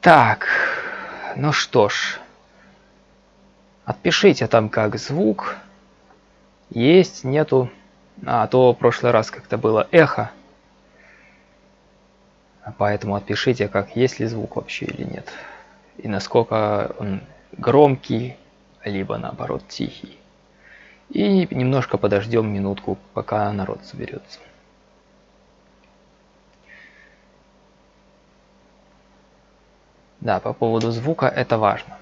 Так, ну что ж. Отпишите там как звук. Есть, нету. А, то в прошлый раз как-то было эхо. Поэтому отпишите, как есть ли звук вообще или нет. И насколько он громкий, либо наоборот тихий. И немножко подождем минутку, пока народ соберется. Да, по поводу звука это важно.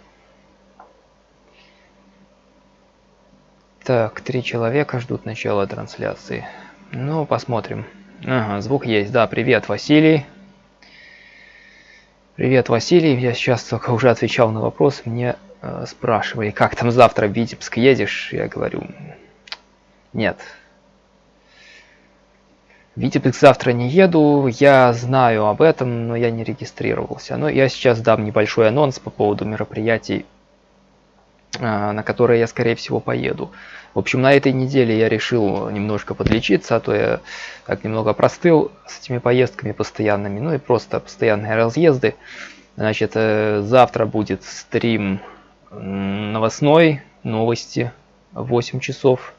Так, три человека ждут начала трансляции. Ну, посмотрим. Ага, звук есть. Да, привет, Василий. Привет, Василий. Я сейчас только уже отвечал на вопрос. Мне э, спрашивали, как там завтра в Витебск едешь? Я говорю, нет, Витебск завтра не еду, я знаю об этом, но я не регистрировался. Но я сейчас дам небольшой анонс по поводу мероприятий, а, на которые я, скорее всего, поеду. В общем, на этой неделе я решил немножко подлечиться, а то я так немного простыл с этими поездками постоянными, ну и просто постоянные разъезды. Значит, э, завтра будет стрим новостной, новости в 8 часов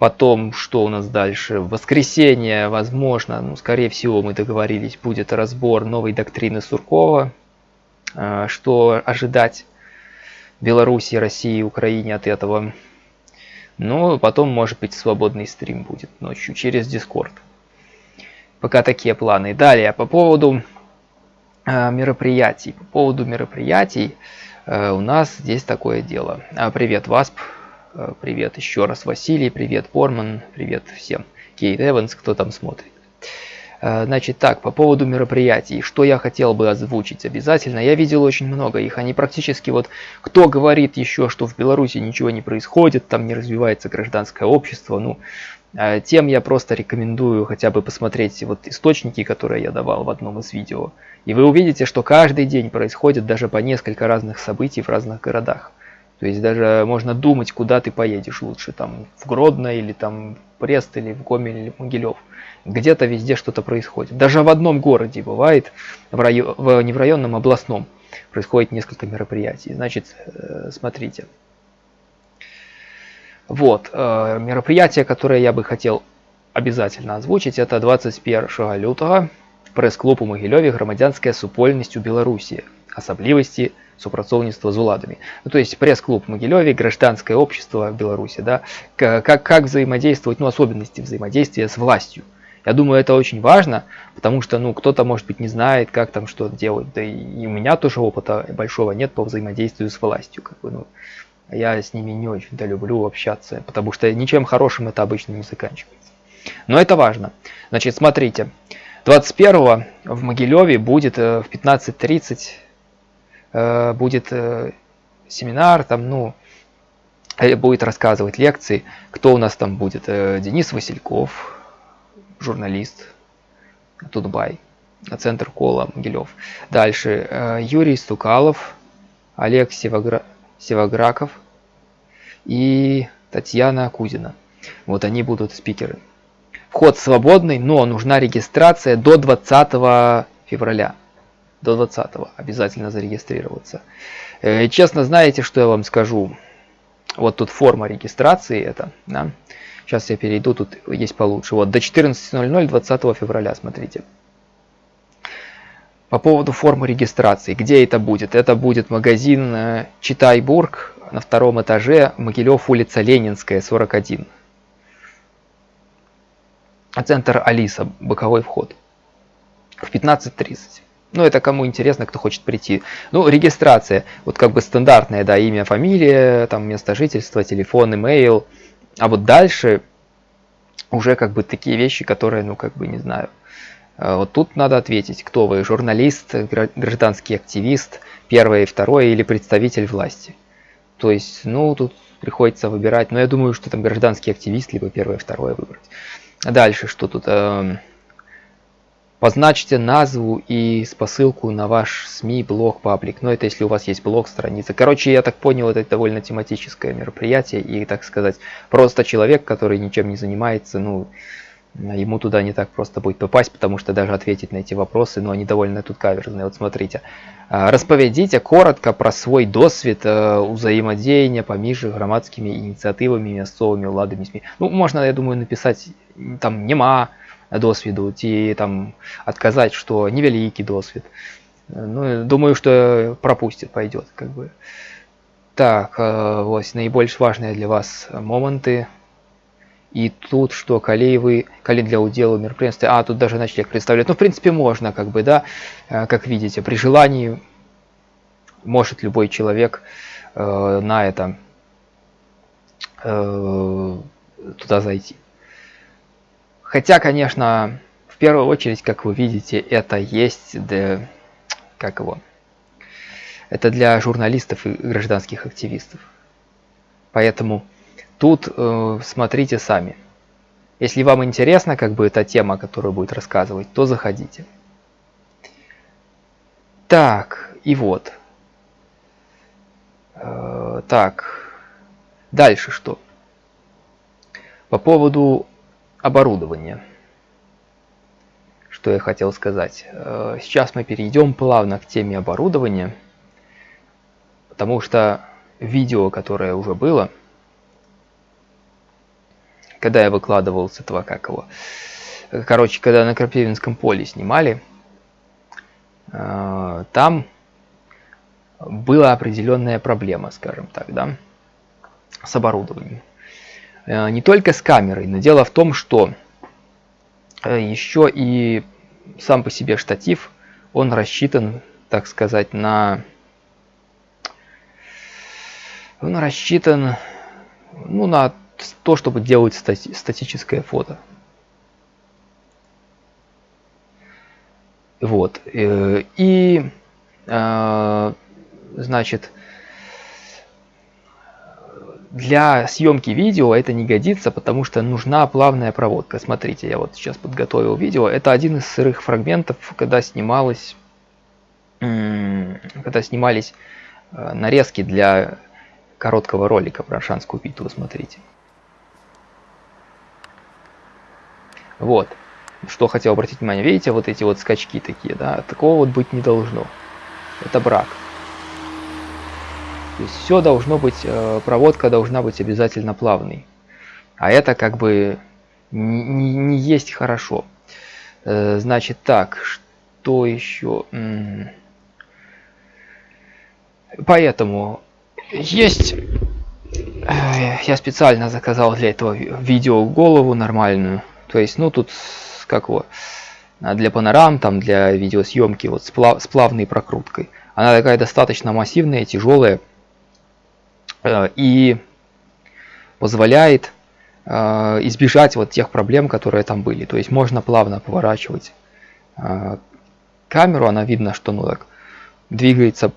Потом, что у нас дальше? В воскресенье, возможно, ну, скорее всего, мы договорились, будет разбор новой доктрины Суркова. А, что ожидать Беларуси, России, Украине от этого? Ну, потом, может быть, свободный стрим будет ночью через Дискорд. Пока такие планы. Далее, по поводу э, мероприятий. По поводу мероприятий э, у нас здесь такое дело. А, привет, Васп. Э, привет еще раз, Василий. Привет, Порман. Привет всем. Кейт Эванс, кто там смотрит. Э, значит так, по поводу мероприятий, что я хотел бы озвучить обязательно. Я видел очень много их, они практически вот, кто говорит еще, что в Беларуси ничего не происходит, там не развивается гражданское общество, ну, э, тем я просто рекомендую хотя бы посмотреть вот источники, которые я давал в одном из видео. И вы увидите, что каждый день происходит даже по несколько разных событий в разных городах. То есть даже можно думать, куда ты поедешь лучше, там в Гродно или там Брест или в Гомель или в Могилев. Где-то везде что-то происходит. Даже в одном городе бывает, в район, в, не в районном, а областном, происходит несколько мероприятий. Значит, э, смотрите. Вот, э, мероприятие, которое я бы хотел обязательно озвучить, это 21 лютого пресс-клуб у Могилеве «Громадянская супольность у Беларуси Особливости супрацоўніцтва з уладамі ну, то есть пресс-клуб Могилеве гражданское общество в Беларуси да как, как взаимодействовать ну особенности взаимодействия с властью я думаю это очень важно потому что ну кто-то может быть не знает как там что делать да и, и у меня тоже опыта большого нет по взаимодействию с властью как бы ну я с ними не очень-то люблю общаться потому что ничем хорошим это обычно не заканчивается но это важно значит смотрите 21 в Могилеве будет э, в 15.30 Э, будет э, семинар, там, ну, э, будет рассказывать лекции. Кто у нас там будет? Денис Васильков, журналист, Тутбай, центр Кола, Могилев. Дальше Юрий Стукалов, Олег Севагра... Севаграков и Татьяна Кузина. Вот они будут спикеры. Вход свободный, но нужна регистрация до 20 февраля до 20 обязательно зарегистрироваться. Э, честно, знаете, что я вам скажу? Вот тут форма регистрации это, да? Сейчас я перейду, тут есть получше. Вот до 14.00 20 февраля, смотрите. По поводу формы регистрации, где это будет? Это будет магазин э, Читайбург на втором этаже, Могилев, улица Ленинская, 41. А центр Алиса, боковой вход. В 15.30. Ну, это кому интересно, кто хочет прийти. Ну, регистрация, вот как бы стандартная, да, имя, фамилия, там, место жительства, телефон, имейл. А вот дальше уже как бы такие вещи, которые, ну, как бы, не знаю. А вот тут надо ответить, кто вы, журналист, гражданский активист, первое и второе, или представитель власти. То есть, ну, тут приходится выбирать, но я думаю, что там гражданский активист, либо первое и второе выбрать. Дальше, что тут... Э Позначьте назву и спосылку на ваш СМИ, блог, паблик. Но ну, это если у вас есть блог, страница. Короче, я так понял, это довольно тематическое мероприятие. И, так сказать, просто человек, который ничем не занимается, ну, ему туда не так просто будет попасть, потому что даже ответить на эти вопросы, ну, они довольно тут каверзные. Вот смотрите. А, Расповедите коротко про свой досвід взаимодействия поміж громадскими инициативами мясцовыми ўладамі СМИ. Ну, можно, я думаю, написать там нема досвіду, ці там отказать, что невялікі досвід. Ну, думаю, что пропустит, пойдет, как бы. Так, вот наибольш важные для вас моменты и тут что, калі вы, калі для удела мероприятия, а тут даже ночлег представляют. Ну, в принципе, можно, как бы, да, э, как видите, при желании может любой человек э, на это э, туда зайти. Хотя, конечно, в первую очередь, как вы видите, это есть, для, как его, это для журналистов и гражданских активистов. Поэтому Тут э, смотрите сами. Если вам интересна как бы эта тема, которую будет рассказывать, то заходите. Так, и вот. Э, так, дальше что? По поводу оборудования. Что я хотел сказать. Э, сейчас мы перейдем плавно к теме оборудования. Потому что видео, которое уже было, когда я выкладывал с этого, как его, короче, когда на Крапивинском поле снимали, э, там была определенная проблема, скажем так, да, с оборудованием. Э, не только с камерой, но дело в том, что э, еще и сам по себе штатив, он рассчитан, так сказать, на... Он рассчитан ну, на то, чтобы делать стати статическое фото. Вот. Э, и, значит, для съемки видео это не годится, потому что нужна плавная проводка. Смотрите, я вот сейчас подготовил видео. Это один из сырых фрагментов, когда снималось, когда снимались э, нарезки для короткого ролика про Аршанскую битву. Смотрите. Вот. Что хотел обратить внимание. Видите, вот эти вот скачки такие, да? Такого вот быть не должно. Это брак. То есть все должно быть, э, проводка должна быть обязательно плавной. А это как бы не, не есть хорошо. Э, значит так, что еще? Поэтому есть... Э, я специально заказал для этого видео голову нормальную. То есть, ну тут, как его, для панорам, там для видеосъемки вот с, плав, с плавной прокруткой. Она такая достаточно массивная, тяжелая и позволяет э, избежать вот тех проблем, которые там были. То есть можно плавно поворачивать э, камеру, она видно, что ну так двигается,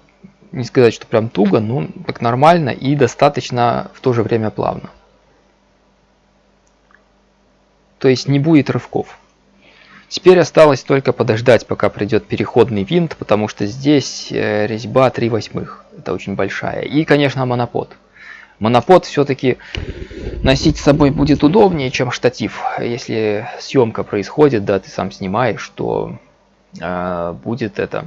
не сказать, что прям туго, но так нормально и достаточно в то же время плавно. то есть не будет рывков. Теперь осталось только подождать, пока придет переходный винт, потому что здесь э, резьба 3 восьмых. Это очень большая. И, конечно, монопод. Монопод все-таки носить с собой будет удобнее, чем штатив. Если съемка происходит, да, ты сам снимаешь, то э, будет это...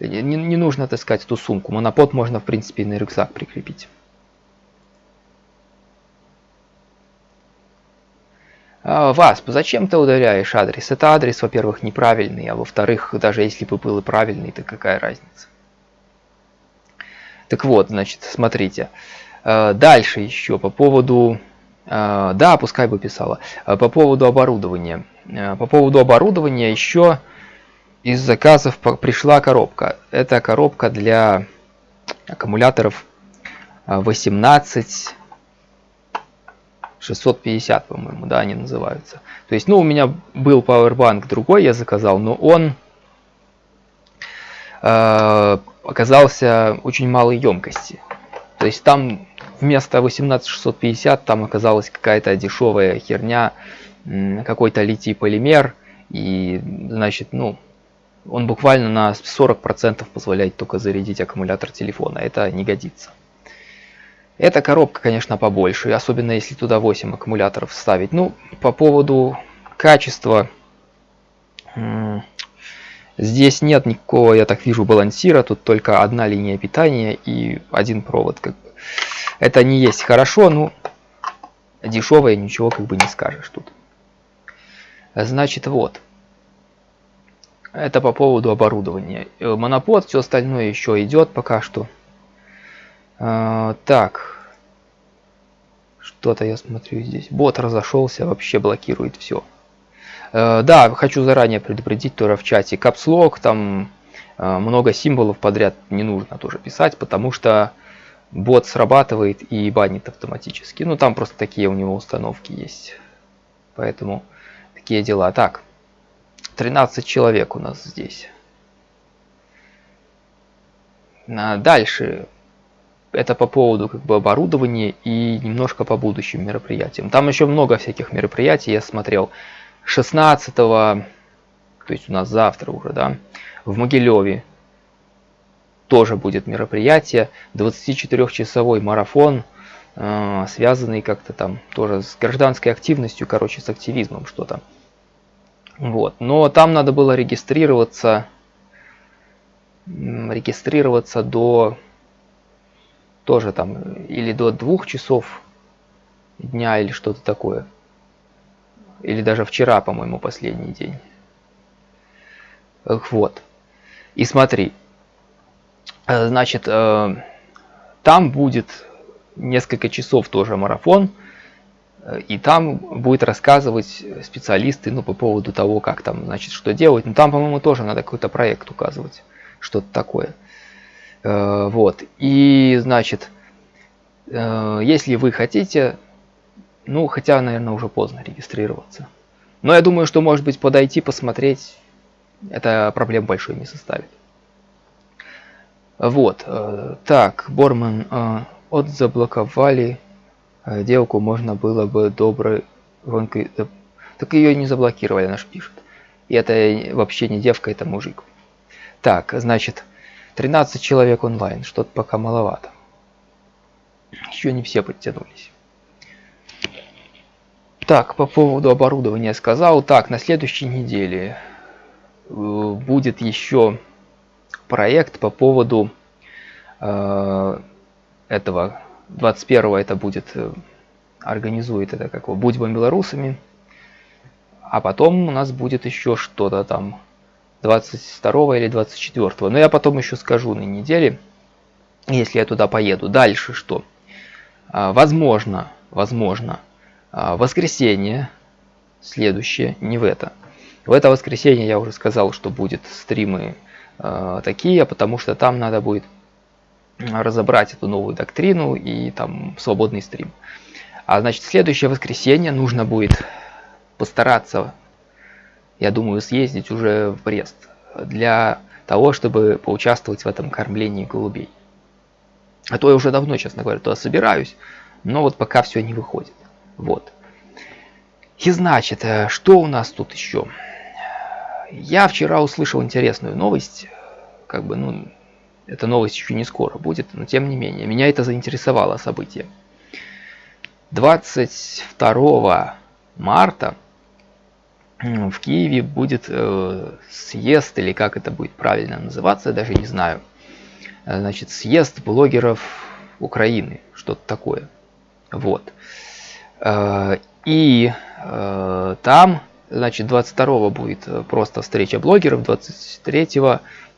Не, не нужно таскать эту сумку. Монопод можно, в принципе, и на рюкзак прикрепить. Васп, зачем ты удаляешь адрес? Это адрес, во-первых, неправильный, а во-вторых, даже если бы был и правильный, то какая разница? Так вот, значит, смотрите. А, дальше еще по поводу... А, да, пускай бы писала. По поводу оборудования. По поводу оборудования еще из заказов пришла коробка. Это коробка для аккумуляторов 18 650, по-моему, да, они называются. То есть, ну, у меня был Powerbank другой, я заказал, но он э, оказался очень малой емкости. То есть там вместо 18650 там оказалась какая-то дешевая херня, какой-то литий полимер, и, значит, ну, он буквально на 40% позволяет только зарядить аккумулятор телефона. Это не годится. Эта коробка, конечно, побольше, особенно если туда 8 аккумуляторов вставить. Ну, по поводу качества, здесь нет никакого, я так вижу, балансира, тут только одна линия питания и один провод. Как бы. Это не есть хорошо, ну, дешевое, ничего как бы не скажешь тут. Значит, вот. Это по поводу оборудования. Э, монопод, все остальное еще идет пока что. А, так. Что-то я смотрю здесь. Бот разошелся, вообще блокирует все. А, да, хочу заранее предупредить тоже в чате. Капслог, там а, много символов подряд не нужно тоже писать, потому что бот срабатывает и банит автоматически. Ну, там просто такие у него установки есть. Поэтому такие дела. Так. 13 человек у нас здесь. Дальше. Это по поводу как бы оборудования и немножко по будущим мероприятиям. Там еще много всяких мероприятий, я смотрел. 16 то есть у нас завтра уже, да, в Могилеве тоже будет мероприятие. 24-часовой марафон, э, связанный как-то там тоже с гражданской активностью, короче, с активизмом что-то. Вот. Но там надо было регистрироваться, регистрироваться до тоже там или до двух часов дня или что-то такое. Или даже вчера, по-моему, последний день. Вот. И смотри, э, значит, э, там будет несколько часов тоже марафон. И там будет рассказывать специалисты ну, по поводу того, как там, значит, что делать. Но там, по-моему, тоже надо какой-то проект указывать, что-то такое. Э, вот. И, значит, э, если вы хотите, ну, хотя, наверное, уже поздно регистрироваться. Но я думаю, что, может быть, подойти, посмотреть, это проблем большой не составит. Вот. Э, так, Борман, от заблоковали девку можно было бы доброй гонкой... Так ее не заблокировали, наш пишет. И это вообще не девка, это мужик. Так, значит, 13 человек онлайн. Что-то пока маловато. Еще не все подтянулись. Так, по поводу оборудования сказал. Так, на следующей неделе э, будет еще проект по поводу э, этого 21 это будет, э, организует это как его, будьбом белорусами. А потом у нас будет еще что-то там 22 или 24. Но я потом еще скажу на неделе, если я туда поеду. Дальше что? А, возможно, возможно, а, воскресенье следующее, не в это. В это воскресенье я уже сказал, что будет стримы э, такие, потому что там надо будет разобрать эту новую доктрину и там свободный стрим. А значит, следующее воскресенье нужно будет постараться, я думаю, съездить уже в Брест для того, чтобы поучаствовать в этом кормлении голубей. А то я уже давно, честно говоря, туда собираюсь, но вот пока все не выходит. Вот. И значит, э, что у нас тут еще? Я вчера услышал интересную новость, как бы, ну, эта новость еще не скоро будет, но тем не менее, меня это заинтересовало событие. 22 марта в Киеве будет э, съезд, или как это будет правильно называться, я даже не знаю. Значит, съезд блогеров Украины, что-то такое. Вот. Э, и э, там, значит, 22 будет просто встреча блогеров, 23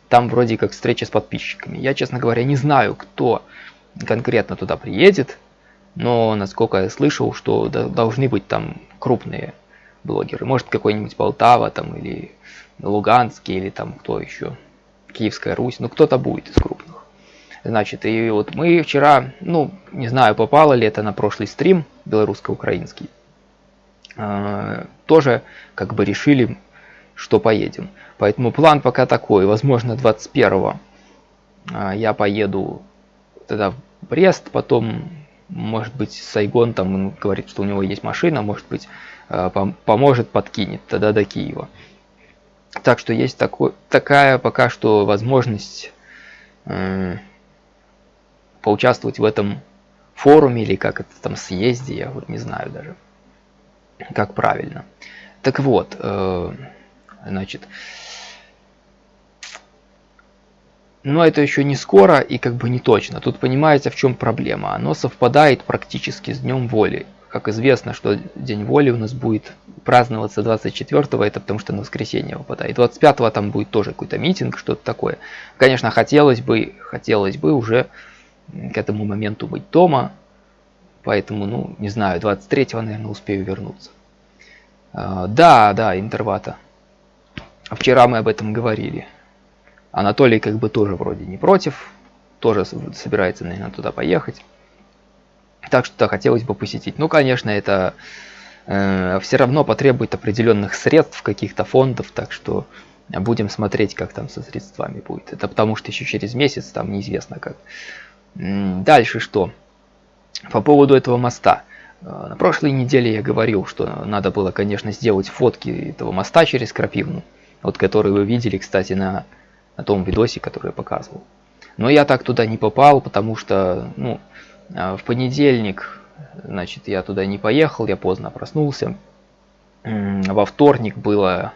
там вроде как встреча с подписчиками. Я, честно говоря, не знаю, кто конкретно туда приедет, но насколько я слышал, что должны быть там крупные блогеры. Может какой-нибудь Полтава там или Луганский или там кто еще, Киевская Русь, ну кто-то будет из крупных. Значит, и вот мы вчера, ну, не знаю, попало ли это на прошлый стрим белорусско-украинский, э, тоже как бы решили, что поедем. Поэтому план пока такой. Возможно, 21 а, я поеду тогда в Брест, потом, может быть, Сайгон там он говорит, что у него есть машина, может быть, а, поможет, подкинет тогда до Киева. Так что есть такой, такая пока что возможность э, поучаствовать в этом форуме или как это там съезде, я вот не знаю даже, как правильно. Так вот, э, значит, но это еще не скоро и как бы не точно. Тут понимаете, в чем проблема. Оно совпадает практически с Днем Воли. Как известно, что День Воли у нас будет праздноваться 24-го, это потому что на воскресенье выпадает. 25-го там будет тоже какой-то митинг, что-то такое. Конечно, хотелось бы, хотелось бы уже к этому моменту быть дома, поэтому, ну, не знаю, 23-го, наверное, успею вернуться. А, да, да, интервата. Вчера мы об этом говорили. Анатолий как бы тоже вроде не против, тоже собирается, наверное, туда поехать. Так что хотелось бы посетить. Ну, конечно, это э, все равно потребует определенных средств, каких-то фондов, так что будем смотреть, как там со средствами будет. Это потому что еще через месяц там неизвестно как. Дальше что? По поводу этого моста. Э, на прошлой неделе я говорил, что надо было, конечно, сделать фотки этого моста через Крапивну. Вот который вы видели, кстати, на, на том видосе, который я показывал. Но я так туда не попал, потому что, ну, в понедельник, значит, я туда не поехал, я поздно проснулся. Во вторник было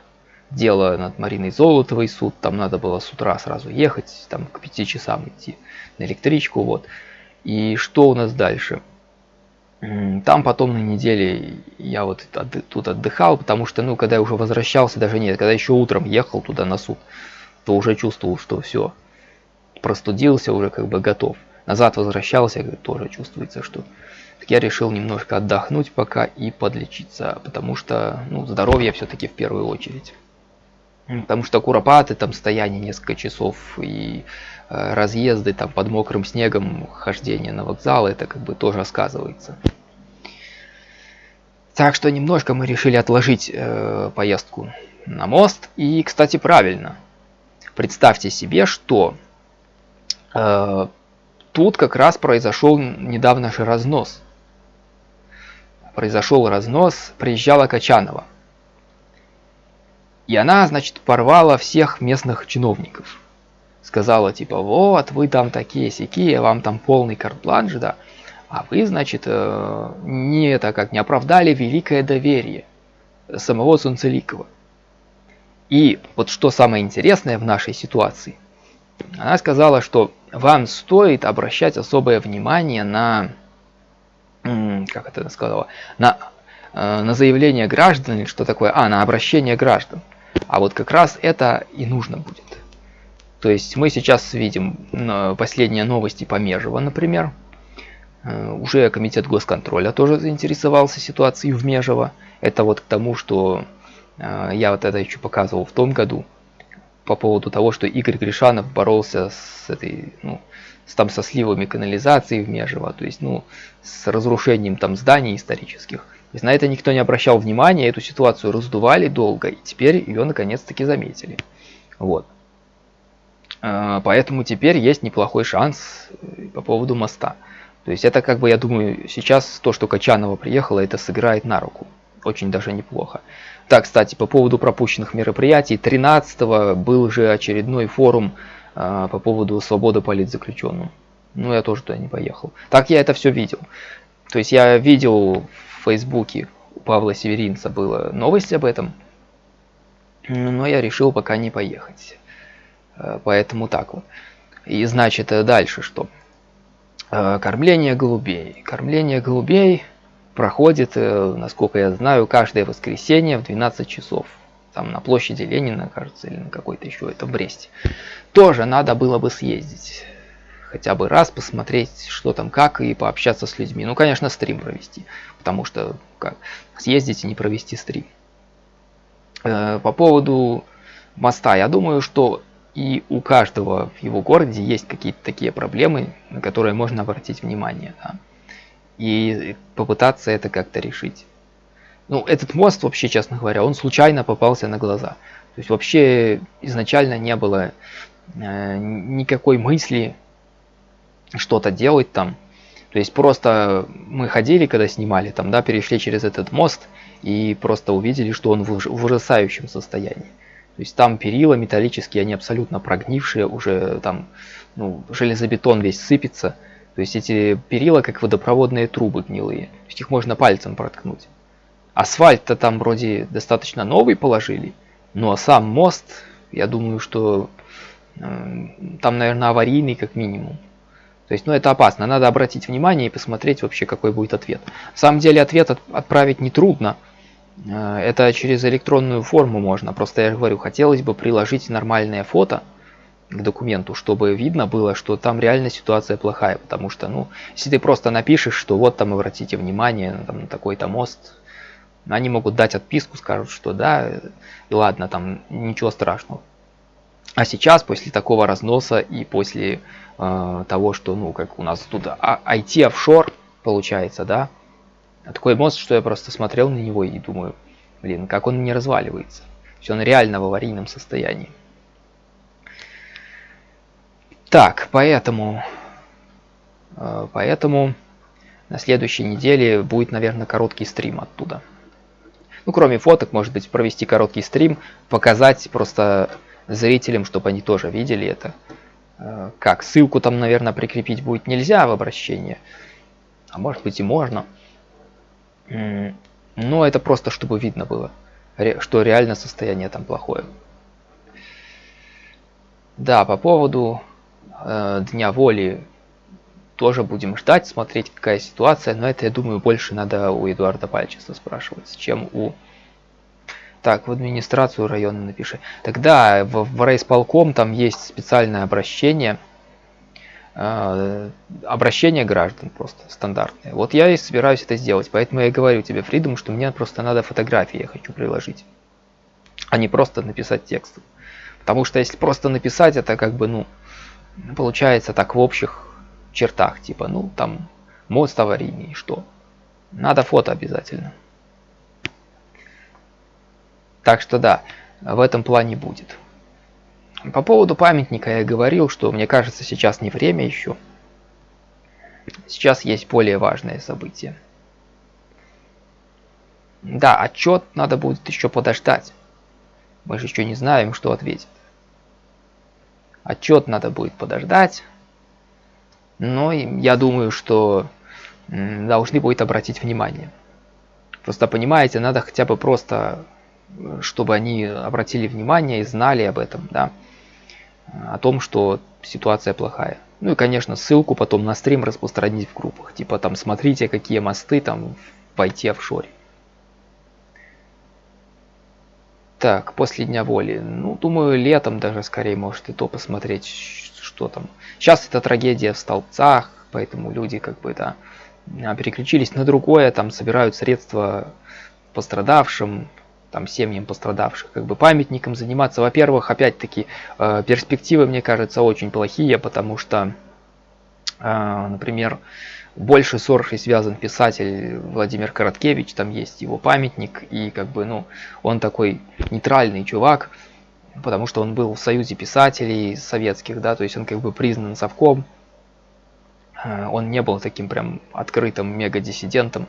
дело над Мариной Золотовой суд, там надо было с утра сразу ехать, там к 5 часам идти на электричку, вот. И что у нас дальше? Там потом на неделе я вот тут отдыхал, потому что, ну, когда я уже возвращался, даже нет, когда еще утром ехал туда на суд, то уже чувствовал, что все, простудился, уже как бы готов назад возвращался, тоже чувствуется, что я решил немножко отдохнуть пока и подлечиться, потому что ну, здоровье все-таки в первую очередь. Потому что куропаты, там стояние несколько часов и э, разъезды там под мокрым снегом, хождение на вокзал, это как бы тоже сказывается. Так что немножко мы решили отложить э, поездку на мост. И, кстати, правильно. Представьте себе, что э, тут как раз произошел недавно же разнос. Произошел разнос, приезжала Качанова. И она, значит, порвала всех местных чиновников. Сказала, типа, вот, вы там такие сякие, вам там полный карт-бланш, да. А вы, значит, э, не это как не оправдали великое доверие самого Солнцеликова. И вот что самое интересное в нашей ситуации. Она сказала, что вам стоит обращать особое внимание на, как это сказала, на, э, на заявление граждан, что такое, а, на обращение граждан. А вот как раз это и нужно будет. То есть мы сейчас видим последние новости по Межево, например. Э, уже комитет госконтроля тоже заинтересовался ситуацией в Межево. Это вот к тому, что э, я вот это еще показывал в том году, по поводу того, что Игорь Гришанов боролся с этой, ну, с, там со сливами канализации в Межево, то есть, ну, с разрушением там зданий исторических. То есть на это никто не обращал внимания, эту ситуацию раздували долго, и теперь ее наконец-таки заметили. Вот. А, поэтому теперь есть неплохой шанс э, по поводу моста. То есть это как бы, я думаю, сейчас то, что Качанова приехала, это сыграет на руку. Очень даже неплохо. Так, кстати, по поводу пропущенных мероприятий, 13 был же очередной форум э, по поводу свободы политзаключенным. Ну, я тоже туда не поехал. Так я это все видел. То есть я видел в Фейсбуке у Павла Северинца было новость об этом, но я решил пока не поехать. Э, поэтому так вот. И значит, дальше что? Э, кормление голубей. Кормление голубей проходит, э, насколько я знаю, каждое воскресенье в 12 часов. Там на площади Ленина, кажется, или на какой-то еще, это в Бресте. Тоже надо было бы съездить. Хотя бы раз посмотреть, что там как, и пообщаться с людьми. Ну, конечно, стрим провести. Потому что как съездить и не провести стрим. Э, по поводу моста, я думаю, что и у каждого в его городе есть какие-то такие проблемы, на которые можно обратить внимание. Да и попытаться это как-то решить. Ну, этот мост вообще, честно говоря, он случайно попался на глаза. То есть вообще изначально не было э, никакой мысли что-то делать там. То есть просто мы ходили, когда снимали, там, да, перешли через этот мост и просто увидели, что он в, ужасающем состоянии. То есть там перила металлические, они абсолютно прогнившие, уже там ну, железобетон весь сыпется. То есть эти перила как водопроводные трубы гнилые. То есть их можно пальцем проткнуть. Асфальт-то там вроде достаточно новый положили. Ну а сам мост, я думаю, что э, там, наверное, аварийный как минимум. То есть, ну это опасно. Надо обратить внимание и посмотреть вообще, какой будет ответ. На самом деле ответ от, отправить нетрудно. Э, это через электронную форму можно. Просто я говорю, хотелось бы приложить нормальное фото к документу, чтобы видно было, что там реально ситуация плохая. Потому что, ну, если ты просто напишешь, что вот там обратите внимание там, на такой-то мост, они могут дать отписку, скажут, что да, и ладно, там ничего страшного. А сейчас, после такого разноса и после э, того, что, ну, как у нас тут IT офшор получается, да, такой мост, что я просто смотрел на него и думаю, блин, как он не разваливается. Все он реально в аварийном состоянии. Так, поэтому, э, поэтому на следующей неделе будет, наверное, короткий стрим оттуда. Ну, кроме фоток, может быть, провести короткий стрим, показать просто зрителям, чтобы они тоже видели это. Э, как, ссылку там, наверное, прикрепить будет нельзя в обращении. А может быть и можно. Но это просто, чтобы видно было, что реально состояние там плохое. Да, по поводу э, Дня воли тоже будем ждать, смотреть, какая ситуация. Но это, я думаю, больше надо у Эдуарда Пальчеса спрашивать, чем у... Так, в администрацию района напиши. Тогда в, в райисполком там есть специальное обращение – э, обращение граждан просто стандартное. Вот я и собираюсь это сделать, поэтому я и говорю тебе, Фридом, что мне просто надо фотографии, я хочу приложить, а не просто написать текст. Потому что если просто написать, это как бы, ну, получается так в общих чертах, типа, ну, там, мост аварийный, что? Надо фото обязательно. Так что да, в этом плане будет. По поводу памятника я говорил, что мне кажется сейчас не время еще. Сейчас есть более важное событие. Да, отчет надо будет еще подождать. Мы же еще не знаем, что ответит. Отчет надо будет подождать. Но я думаю, что должны будет обратить внимание. Просто понимаете, надо хотя бы просто, чтобы они обратили внимание и знали об этом, да о том, что ситуация плохая. Ну и, конечно, ссылку потом на стрим распространить в группах. Типа там, смотрите, какие мосты там войти офшоре. Так, после Дня воли. Ну, думаю, летом даже скорее может и то посмотреть, что там. Сейчас это трагедия в столбцах, поэтому люди как бы, да, переключились на другое, там собирают средства пострадавшим, там семьям пострадавших, как бы памятником заниматься. Во-первых, опять-таки, э, перспективы, мне кажется, очень плохие, потому что, э, например, больше с Оршей связан писатель Владимир Короткевич, там есть его памятник, и как бы, ну, он такой нейтральный чувак, потому что он был в союзе писателей советских, да, то есть он как бы признан совком, э, он не был таким прям открытым мега-диссидентом,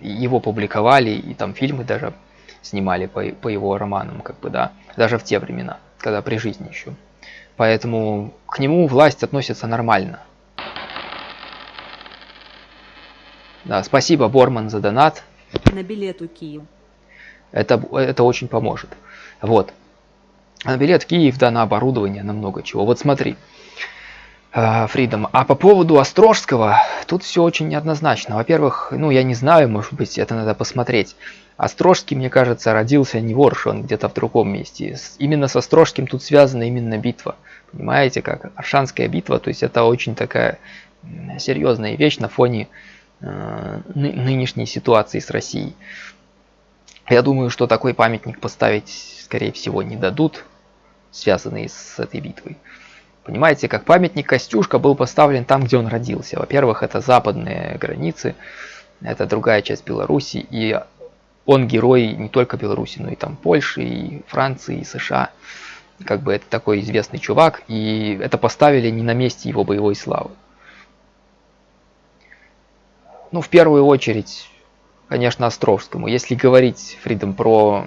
его публиковали, и там фильмы даже снимали по, по его романам, как бы, да, даже в те времена, когда при жизни еще. Поэтому к нему власть относится нормально. Да, спасибо, Борман, за донат. На билет у Киев. Это, это очень поможет. Вот. на билет в Киев, да, на оборудование, на много чего. Вот смотри. Фридом. А по поводу Острожского, тут все очень неоднозначно. Во-первых, ну я не знаю, может быть, это надо посмотреть. Острожский, мне кажется, родился не в Орше, он где-то в другом месте. Именно с Острожским тут связана именно битва. Понимаете, как Аршанская битва, то есть это очень такая серьезная вещь на фоне э, нынешней ситуации с Россией. Я думаю, что такой памятник поставить, скорее всего, не дадут, связанный с этой битвой. Понимаете, как памятник Костюшка был поставлен там, где он родился. Во-первых, это западные границы, это другая часть Беларуси, и он герой не только Беларуси, но и там Польши, и Франции, и США. Как бы это такой известный чувак, и это поставили не на месте его боевой славы. Ну, в первую очередь, конечно, Островскому. Если говорить, Фридом, про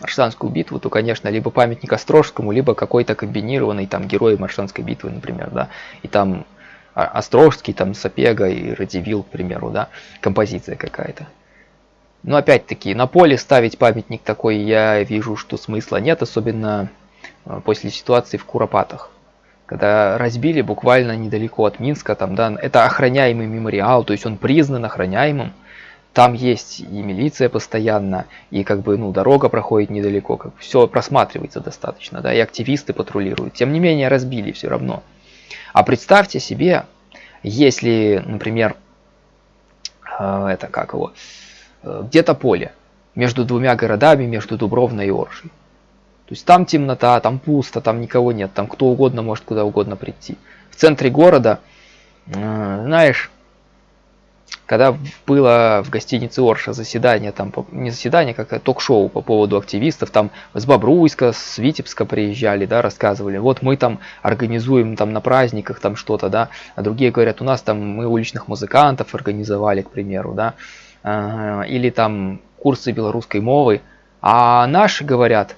Маршанскую битву, то, конечно, либо памятник Острожскому, либо какой-то комбинированный там герой Маршанской битвы, например, да, и там а, Острожский, там, Сапега и Радивил, к примеру, да, композиция какая-то. Но опять-таки, на поле ставить памятник такой я вижу, что смысла нет, особенно а, после ситуации в Куропатах. Когда разбили буквально недалеко от Минска, там, да, это охраняемый мемориал, то есть он признан охраняемым. Там есть и милиция постоянно, и как бы, ну, дорога проходит недалеко, как все просматривается достаточно, да, и активисты патрулируют. Тем не менее, разбили все равно. А представьте себе, если, например, э, это как его, э, где-то поле между двумя городами, между Дубровной и Оршей. То есть там темнота, там пусто, там никого нет, там кто угодно может куда угодно прийти. В центре города, э, знаешь, когда было в гостинице Орша заседание, там, не заседание, как ток-шоу по поводу активистов, там с Бобруйска, с Витебска приезжали, да, рассказывали, вот мы там организуем там на праздниках там что-то, да, а другие говорят, у нас там мы уличных музыкантов организовали, к примеру, да, или там курсы белорусской мовы, а наши говорят,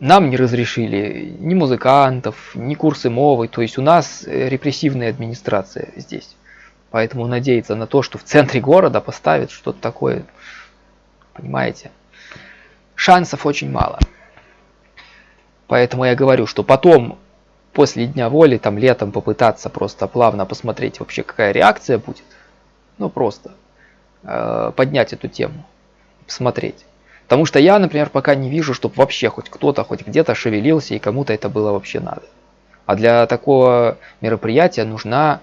нам не разрешили ни музыкантов, ни курсы мовы, то есть у нас репрессивная администрация здесь. Поэтому надеяться на то, что в центре города поставят что-то такое, понимаете, шансов очень мало. Поэтому я говорю, что потом, после Дня воли, там летом попытаться просто плавно посмотреть вообще, какая реакция будет. Ну, просто э, поднять эту тему, посмотреть. Потому что я, например, пока не вижу, чтобы вообще хоть кто-то, хоть где-то шевелился и кому-то это было вообще надо. А для такого мероприятия нужна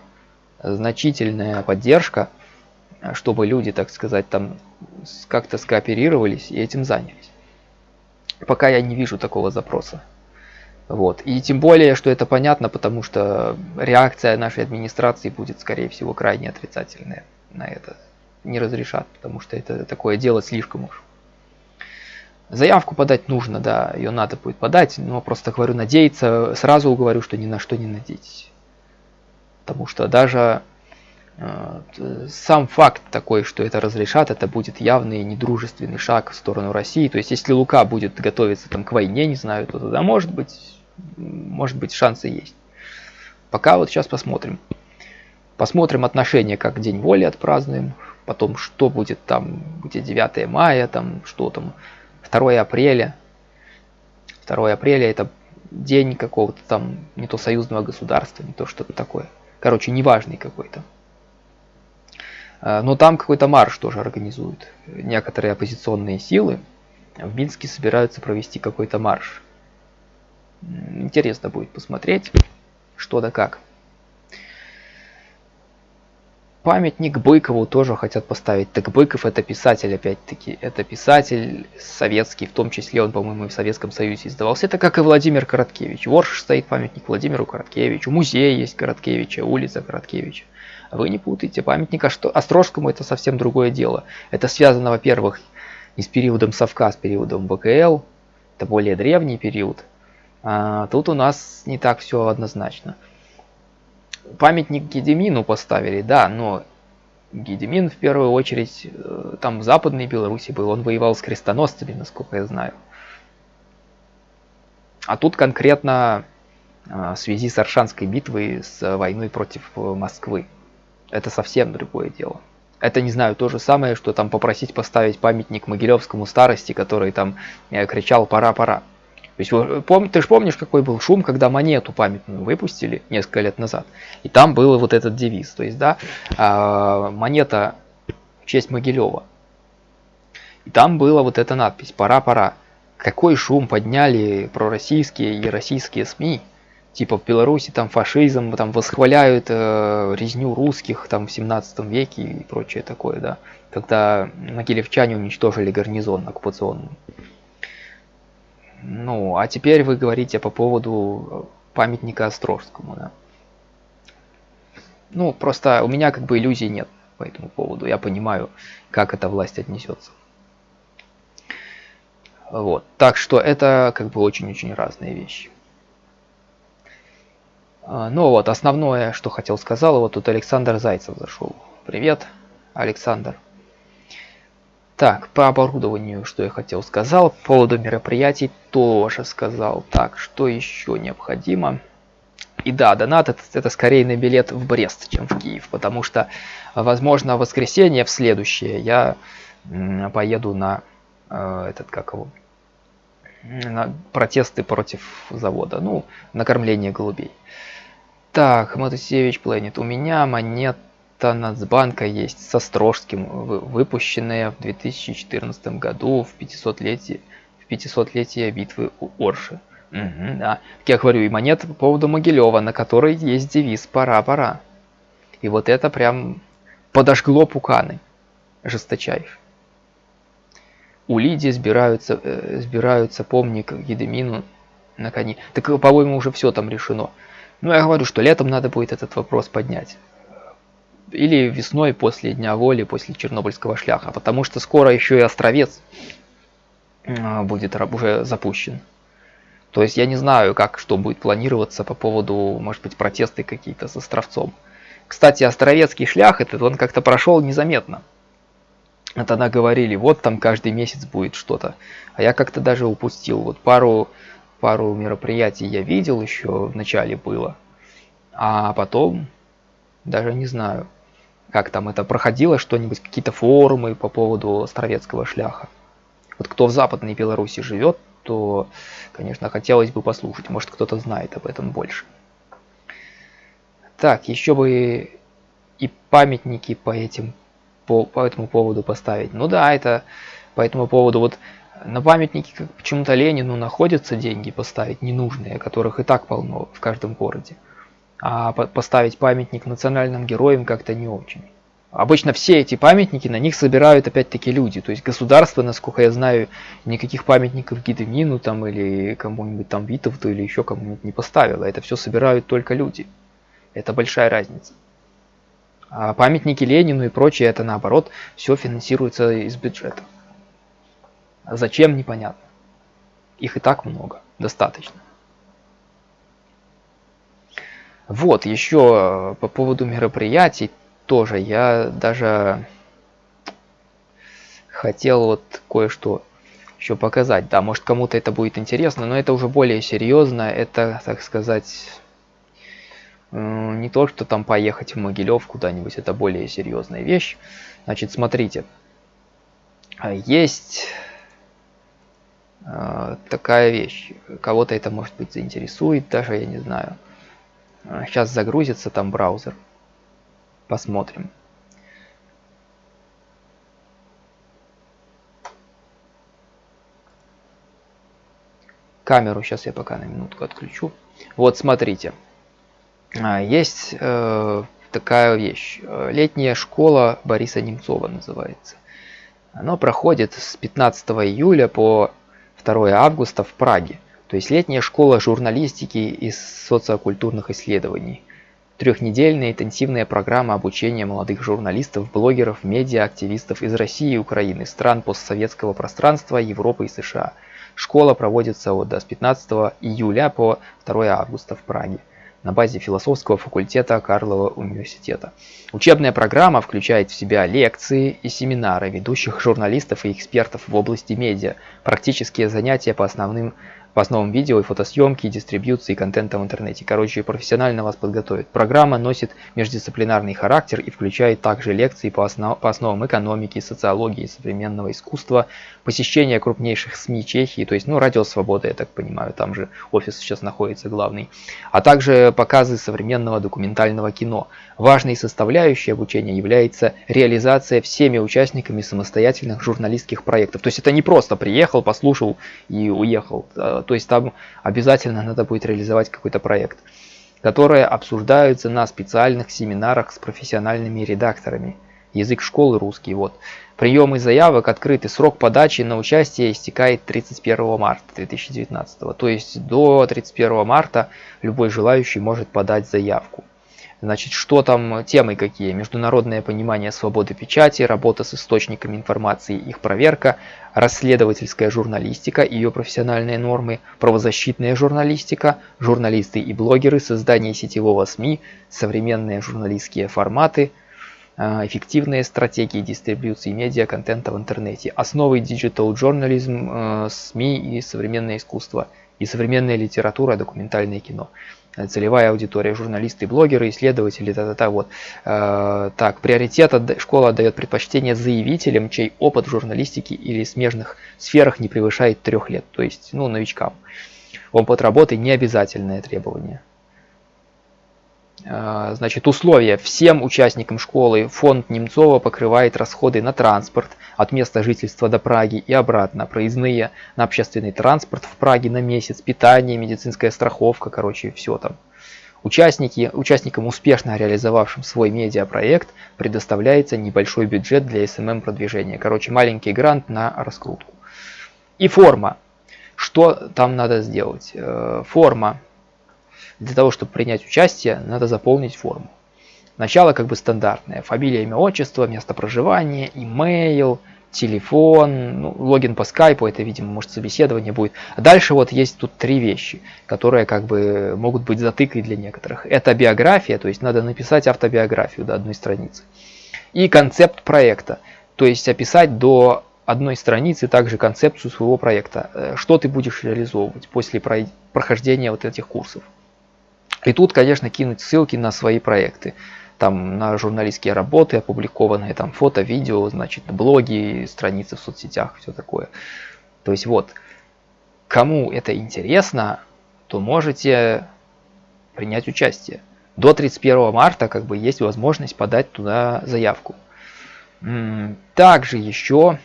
значительная поддержка, чтобы люди, так сказать, там как-то скооперировались и этим занялись. Пока я не вижу такого запроса. Вот. И тем более, что это понятно, потому что реакция нашей администрации будет, скорее всего, крайне отрицательная на это. Не разрешат, потому что это такое дело слишком уж. Заявку подать нужно, да, ее надо будет подать, но просто говорю, надеяться, сразу говорю, что ни на что не надейтесь. Потому что даже э, сам факт такой, что это разрешат, это будет явный недружественный шаг в сторону России. То есть, если Лука будет готовиться там к войне, не знаю, то тогда может быть, может быть шансы есть. Пока вот сейчас посмотрим. Посмотрим отношения, как День воли отпразднуем, потом что будет там, где 9 мая, там что там, 2 апреля. 2 апреля это день какого-то там, не то союзного государства, не то что-то такое. Короче, неважный какой-то. А, но там какой-то марш тоже организуют. Некоторые оппозиционные силы в Минске собираются провести какой-то марш. Интересно будет посмотреть, что да как. Памятник Быкову тоже хотят поставить. Так Быков это писатель, опять-таки. Это писатель советский, в том числе он, по-моему, в Советском Союзе издавался. Это как и Владимир Короткевич. В Орше стоит памятник Владимиру Короткевичу. Музей есть Короткевича, улица Короткевича. Вы не путайте. Памятник Острожскому это совсем другое дело. Это связано, во-первых, не с периодом Совка, а с периодом БКЛ. Это более древний период. А тут у нас не так все однозначно памятник Гедемину поставили, да, но Гедемин в первую очередь э, там в Западной Беларуси был, он воевал с крестоносцами, насколько я знаю. А тут конкретно э, в связи с Аршанской битвой, с войной против э, Москвы. Это совсем другое дело. Это, не знаю, то же самое, что там попросить поставить памятник Могилевскому старости, который там кричал «пора-пора». То есть, ты же помнишь, какой был шум, когда монету памятную выпустили несколько лет назад. И там был вот этот девиз. То есть, да, а, монета в честь Могилева. И там была вот эта надпись «Пора, пора». Какой шум подняли пророссийские и российские СМИ. Типа в Беларуси там фашизм, там восхваляют э, резню русских там в 17 веке и прочее такое, да. Когда могилевчане уничтожили гарнизон оккупационный. Ну, а теперь вы говорите по поводу памятника Острожскому, да. Ну, просто у меня как бы иллюзий нет по этому поводу. Я понимаю, как эта власть отнесется. Вот. Так что это как бы очень-очень разные вещи. А, ну вот, основное, что хотел сказал, вот тут Александр Зайцев зашел. Привет, Александр. Так, по оборудованию, что я хотел сказал. По поводу мероприятий тоже сказал. Так, что еще необходимо? и да, донат это, это скорее на билет в Брест, чем в Киев, потому что, возможно, в воскресенье в следующее я поеду на э, этот, как его, на протесты против завода, ну, накормление голубей. Так, Матусевич Планет, у меня монета Нацбанка есть со Строжским, выпущенная в 2014 году в 500-летие в 500-летие битвы у Орши. Угу, да. Как я говорю, и монета по поводу Могилева, на которой есть девиз «Пора, пора». И вот это прям подожгло пуканы жесточайше. У Лидии сбираются, э, сбираются помник Едемину на коне. Так, по-моему, уже все там решено. Ну, я говорю, что летом надо будет этот вопрос поднять. Или весной после Дня воли, после Чернобыльского шляха. Потому что скоро еще и Островец э, будет уже запущен. То есть я не знаю, как что будет планироваться по поводу, может быть, протесты какие-то с Островцом. Кстати, Островецкий шлях, этот он как-то прошел незаметно. А тогда говорили, вот там каждый месяц будет что-то. А я как-то даже упустил. Вот пару, пару мероприятий я видел еще в начале было. А потом, даже не знаю, как там это проходило, что-нибудь, какие-то форумы по поводу Островецкого шляха. Вот кто в Западной Беларуси живет, то, конечно, хотелось бы послушать. Может, кто-то знает об этом больше. Так, еще бы и памятники по этим по, по этому поводу поставить. Ну да, это по этому поводу вот на памятники почему-то Ленину находятся деньги поставить ненужные, которых и так полно в каждом городе. А по поставить памятник национальным героям как-то не очень. Обычно все эти памятники, на них собирают опять-таки люди. То есть государство, насколько я знаю, никаких памятников Гидемину там или кому-нибудь там Витовту или еще кому-нибудь не поставило. Это все собирают только люди. Это большая разница. А памятники Ленину и прочее, это наоборот, все финансируется из бюджета. А зачем, непонятно. Их и так много, достаточно. Вот, еще по поводу мероприятий тоже я даже хотел вот кое-что еще показать. Да, может кому-то это будет интересно, но это уже более серьезно. Это, так сказать, не то, что там поехать в Могилев куда-нибудь, это более серьезная вещь. Значит, смотрите, а, есть а, такая вещь, кого-то это может быть заинтересует, даже я не знаю. Сейчас а, загрузится там браузер. Посмотрим. Камеру сейчас я пока на минутку отключу. Вот смотрите. А, есть э, такая вещь. Летняя школа Бориса Немцова называется. Оно проходит с 15 июля по 2 августа в Праге. То есть летняя школа журналистики и социокультурных исследований. Трехнедельная интенсивная программа обучения молодых журналистов, блогеров, медиа, активистов из России и Украины, стран постсоветского пространства, Европы и США. Школа проводится от с 15 июля по 2 августа в Праге на базе философского факультета Карлова университета. Учебная программа включает в себя лекции и семинары ведущих журналистов и экспертов в области медиа, практические занятия по основным по основам видео и фотосъемки, дистрибьюции контента в интернете. Короче, профессионально вас подготовят. Программа носит междисциплинарный характер и включает также лекции по, основ, по основам экономики, социологии, современного искусства, посещение крупнейших СМИ Чехии, то есть, ну, Радио Свобода, я так понимаю, там же офис сейчас находится главный, а также показы современного документального кино. Важной составляющей обучения является реализация всеми участниками самостоятельных журналистских проектов. То есть это не просто приехал, послушал и уехал. А, то есть там обязательно надо будет реализовать какой-то проект, которые обсуждаются на специальных семинарах с профессиональными редакторами. Язык школы русский. Вот. Приемы заявок открыты. Срок подачи на участие истекает 31 марта 2019. То есть до 31 марта любой желающий может подать заявку. Значит, что там, темы какие? Международное понимание свободы печати, работа с источниками информации, их проверка, расследовательская журналистика, ее профессиональные нормы, правозащитная журналистика, журналисты и блогеры, создание сетевого СМИ, современные журналистские форматы, эффективные стратегии дистрибьюции медиа контента в интернете, основы digital journalism, э, СМИ и современное искусство, и современная литература, документальное кино. Целевая аудитория, журналисты, блогеры, исследователи, та-та-та, вот. Э, так, приоритет школа дает предпочтение заявителям, чей опыт в журналистике или смежных сферах не превышает трех лет, то есть, ну, новичкам. Опыт работы не обязательное требование. А, значит, условия. Всем участникам школы фонд Немцова покрывает расходы на транспорт от места жительства до Праги и обратно, проездные на общественный транспорт в Праге на месяц, питание, медицинская страховка, короче, все там. Участники, участникам, успешно реализовавшим свой медиапроект, предоставляется небольшой бюджет для SMM-продвижения. Эм короче, маленький грант на раскрутку. И форма. Что там надо сделать? Э, форма для того, чтобы принять участие, надо заполнить форму. Начало как бы стандартное. Фамилия, имя, отчество, место проживания, имейл, телефон, ну, логин по скайпу, это, видимо, может собеседование будет. А дальше вот есть тут три вещи, которые как бы могут быть затыкой для некоторых. Это биография, то есть надо написать автобиографию до одной страницы. И концепт проекта, то есть описать до одной страницы также концепцию своего проекта, э, что ты будешь реализовывать после прохождения вот этих курсов. И тут, конечно, кинуть ссылки на свои проекты. Там на журналистские работы опубликованные, там фото, видео, значит, блоги, страницы в соцсетях, все такое. То есть вот, кому это интересно, то можете принять участие. До 31 марта как бы есть возможность подать туда заявку. Также еще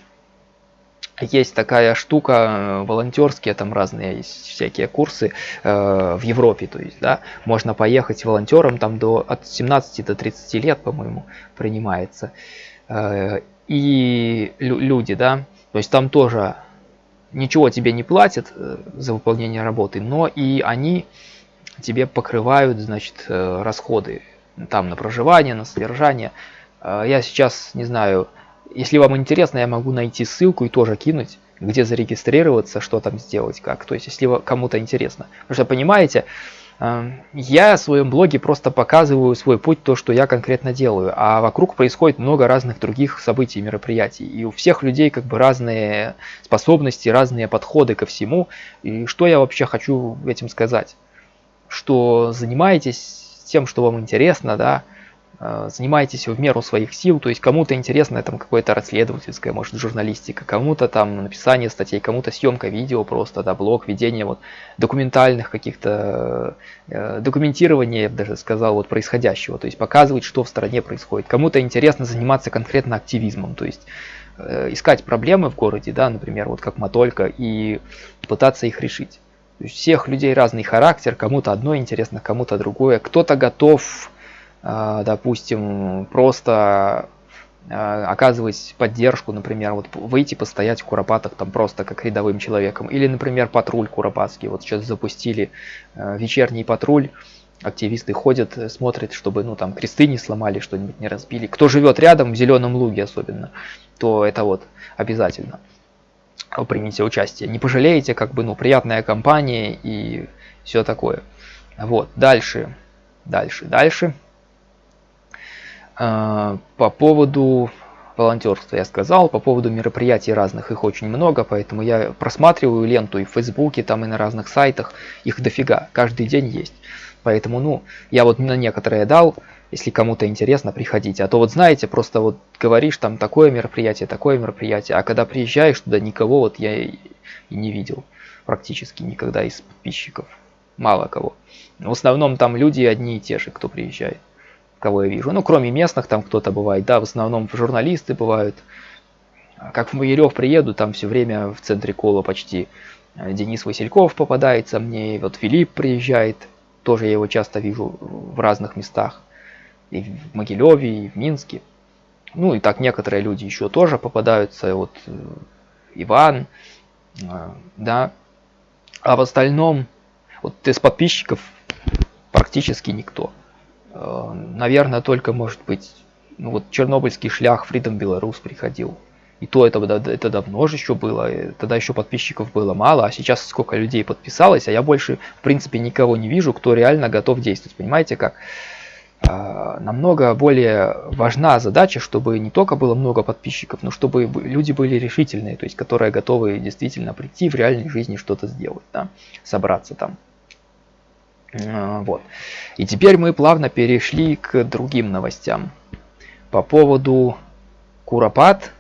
есть такая штука, э, волонтерские там разные есть всякие курсы э, в Европе, то есть, да, можно поехать волонтером там до от 17 до 30 лет, по-моему, принимается. Э, и лю люди, да, то есть там тоже ничего тебе не платят э, за выполнение работы, но и они тебе покрывают, значит, э, расходы там на проживание, на содержание. Я сейчас, не знаю, если вам интересно, я могу найти ссылку и тоже кинуть, где зарегистрироваться, что там сделать, как. То есть, если кому-то интересно. Потому что, понимаете, эм, я в своем блоге просто показываю свой путь, то, что я конкретно делаю, а вокруг происходит много разных других событий, мероприятий, и у всех людей как бы разные способности, разные подходы ко всему, и что я вообще хочу этим сказать? Что занимаетесь тем, что вам интересно, да, занимаетесь в меру своих сил, то есть кому-то интересно там какое-то расследовательское, может журналистика, кому-то там написание статей, кому-то съемка видео просто, да, блог, ведение вот документальных каких-то, э, документирование, я бы даже сказал, вот происходящего, то есть показывать, что в стране происходит. Кому-то интересно заниматься конкретно активизмом, то есть э, искать проблемы в городе, да, например, вот как Матолька, и пытаться их решить. Есть всех людей разный характер, кому-то одно интересно, кому-то другое. Кто-то готов допустим, просто а, оказывать поддержку, например, вот выйти постоять в Куропатах там просто как рядовым человеком. Или, например, патруль Куропатский. Вот сейчас запустили а, вечерний патруль. Активисты ходят, смотрят, чтобы ну там кресты не сломали, что-нибудь не разбили. Кто живет рядом, в Зеленом Луге особенно, то это вот обязательно примите участие. Не пожалеете, как бы, ну, приятная компания и все такое. Вот, дальше, дальше, дальше. А, по поводу волонтерства я сказал, по поводу мероприятий разных, их очень много, поэтому я просматриваю ленту и в Фейсбуке, там и на разных сайтах, их дофига, каждый день есть. Поэтому, ну, я вот на некоторые дал, если кому-то интересно, приходите. А то вот знаете, просто вот говоришь там такое мероприятие, такое мероприятие, а когда приезжаешь туда, никого вот я и не видел практически никогда из подписчиков. Мало кого. В основном там люди одни и те же, кто приезжает кого я вижу. Ну, кроме местных, там кто-то бывает, да, в основном журналисты бывают. Как в Могилев приеду, там все время в центре кола почти э, Денис Васильков попадается мне, вот Филипп приезжает, тоже я его часто вижу в разных местах, и в Могилеве, и в Минске. Ну и так некоторые люди еще тоже попадаются, вот э, Иван, э, да. А в остальном, вот из подписчиков практически никто. Э, наверное, только, может быть, ну вот чернобыльский шлях Freedom Беларус приходил. И то это, это давно же еще было, тогда еще подписчиков было мало, а сейчас сколько людей подписалось, а я больше, в принципе, никого не вижу, кто реально готов действовать. Понимаете как? а, намного более важна задача, чтобы не только было много подписчиков, но чтобы люди были решительные, то есть которые готовы действительно прийти в реальной жизни что-то сделать, да, собраться там. А, вот. И теперь мы плавно перешли к другим новостям. По поводу Куропат,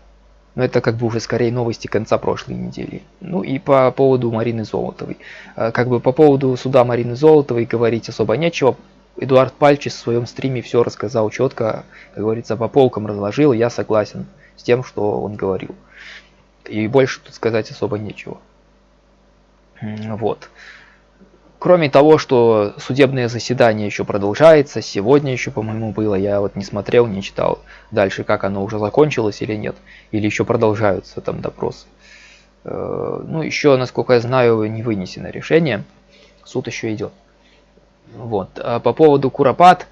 но это как бы уже скорее новости конца прошлой недели. Ну и по поводу Марины Золотовой. А, как бы по поводу суда Марины Золотовой говорить особо нечего, Эдуард Пальчис в своем стриме все рассказал четко, как говорится, по полкам разложил, я согласен с тем, что он говорил. И больше тут сказать особо нечего. Вот. Кроме того, что судебное заседание еще продолжается, сегодня еще, по-моему, было, я вот не смотрел, не читал дальше, как оно уже закончилось или нет, или еще продолжаются там допросы. Э, ну, еще, насколько я знаю, не вынесено решение, суд еще идет. Вот. А по поводу Куропат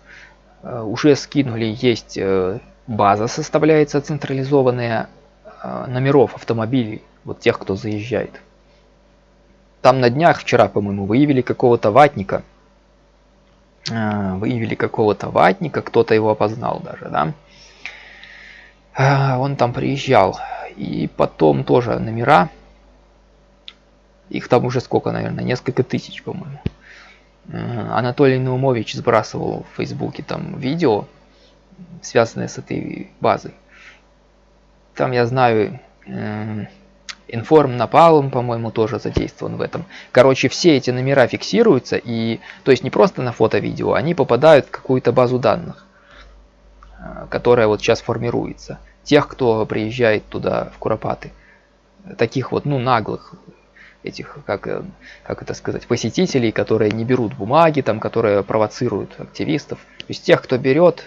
э, уже скинули, есть э, база составляется централизованная номеров автомобилей, вот тех, кто заезжает. Там на днях, вчера, по-моему, выявили какого-то ватника. Выявили какого-то ватника, кто-то его опознал даже, да. Он там приезжал. И потом тоже номера. Их там уже сколько, наверное, несколько тысяч, по-моему. Анатолий Наумович сбрасывал в Фейсбуке там видео, связанное с этой базой. Там я знаю, Информ Напалм, по-моему, тоже задействован в этом. Короче, все эти номера фиксируются, и то есть не просто на фото-видео, они попадают в какую-то базу данных, э, которая вот сейчас формируется. Тех, кто приезжает туда, в Куропаты. Таких вот, ну, наглых этих, как, э, как это сказать, посетителей, которые не берут бумаги, там, которые провоцируют активистов. То есть тех, кто берет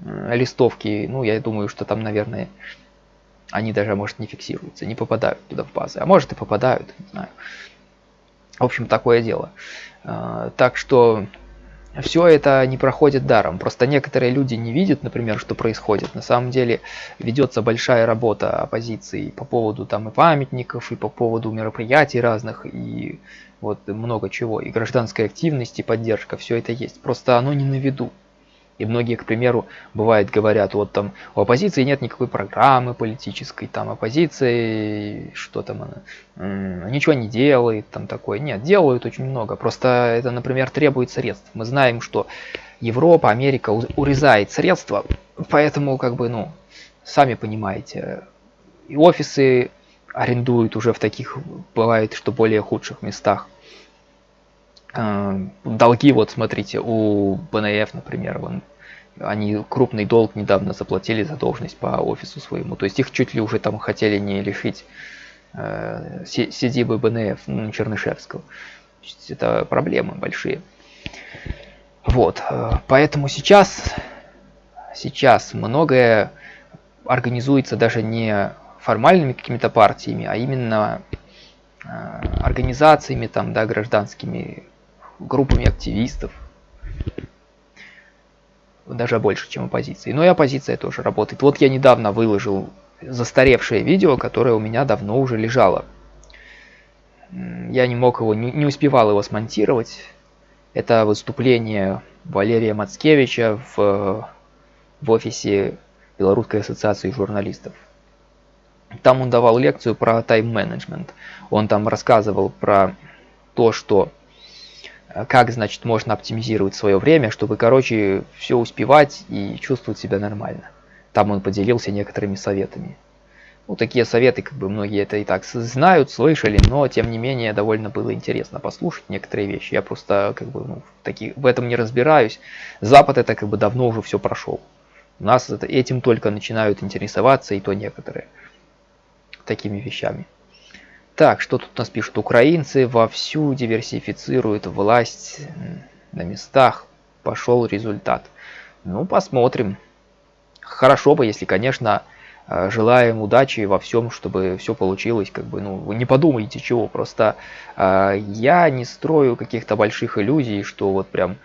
э, листовки, ну, я думаю, что там, наверное, они даже, может, не фиксируются, не попадают туда в базы. А может и попадают, не знаю. В общем, такое дело. Э, так что все это не проходит даром. Просто некоторые люди не видят, например, что происходит. На самом деле ведется большая работа оппозиции по поводу там и памятников, и по поводу мероприятий разных, и вот много чего. И гражданской активности, поддержка, все это есть. Просто оно не на виду. И многие, к примеру, бывает говорят, вот там у оппозиции нет никакой программы политической, там оппозиция, что там она, ничего не делает, там такое. Нет, делают очень много, просто это, например, требует средств. Мы знаем, что Европа, Америка урезает средства, поэтому, как бы, ну, сами понимаете, и офисы арендуют уже в таких, бывает, что более худших местах. А, долги, вот смотрите, у БНФ, например, вон, они крупный долг недавно заплатили за должность по офису своему. То есть их чуть ли уже там хотели не лишить э, сидибы БНФ, ну, Чернышевского. Это проблемы большие. Вот, э, поэтому сейчас, сейчас многое организуется даже не формальными какими-то партиями, а именно э, организациями там, да, гражданскими, группами активистов. Даже больше, чем оппозиции. Но и оппозиция тоже работает. Вот я недавно выложил застаревшее видео, которое у меня давно уже лежало. Я не мог его, не, успевал его смонтировать. Это выступление Валерия Мацкевича в, в офисе Белорусской ассоциации журналистов. Там он давал лекцию про тайм-менеджмент. Он там рассказывал про то, что как, значит, можно оптимизировать свое время, чтобы, короче, все успевать и чувствовать себя нормально. Там он поделился некоторыми советами. Ну, такие советы, как бы многие это и так знают, слышали, но тем не менее довольно было интересно послушать некоторые вещи. Я просто как бы ну, таки, в этом не разбираюсь. Запад это как бы давно уже все прошел. У нас это, этим только начинают интересоваться, и то некоторые такими вещами. Так, что тут нас пишут? Украинцы вовсю диверсифицируют власть на местах. Пошел результат. Ну, посмотрим. Хорошо бы, если, конечно, э, желаем удачи во всем, чтобы все получилось. Как бы, ну, вы не подумайте чего. Просто э, я не строю каких-то больших иллюзий, что вот прям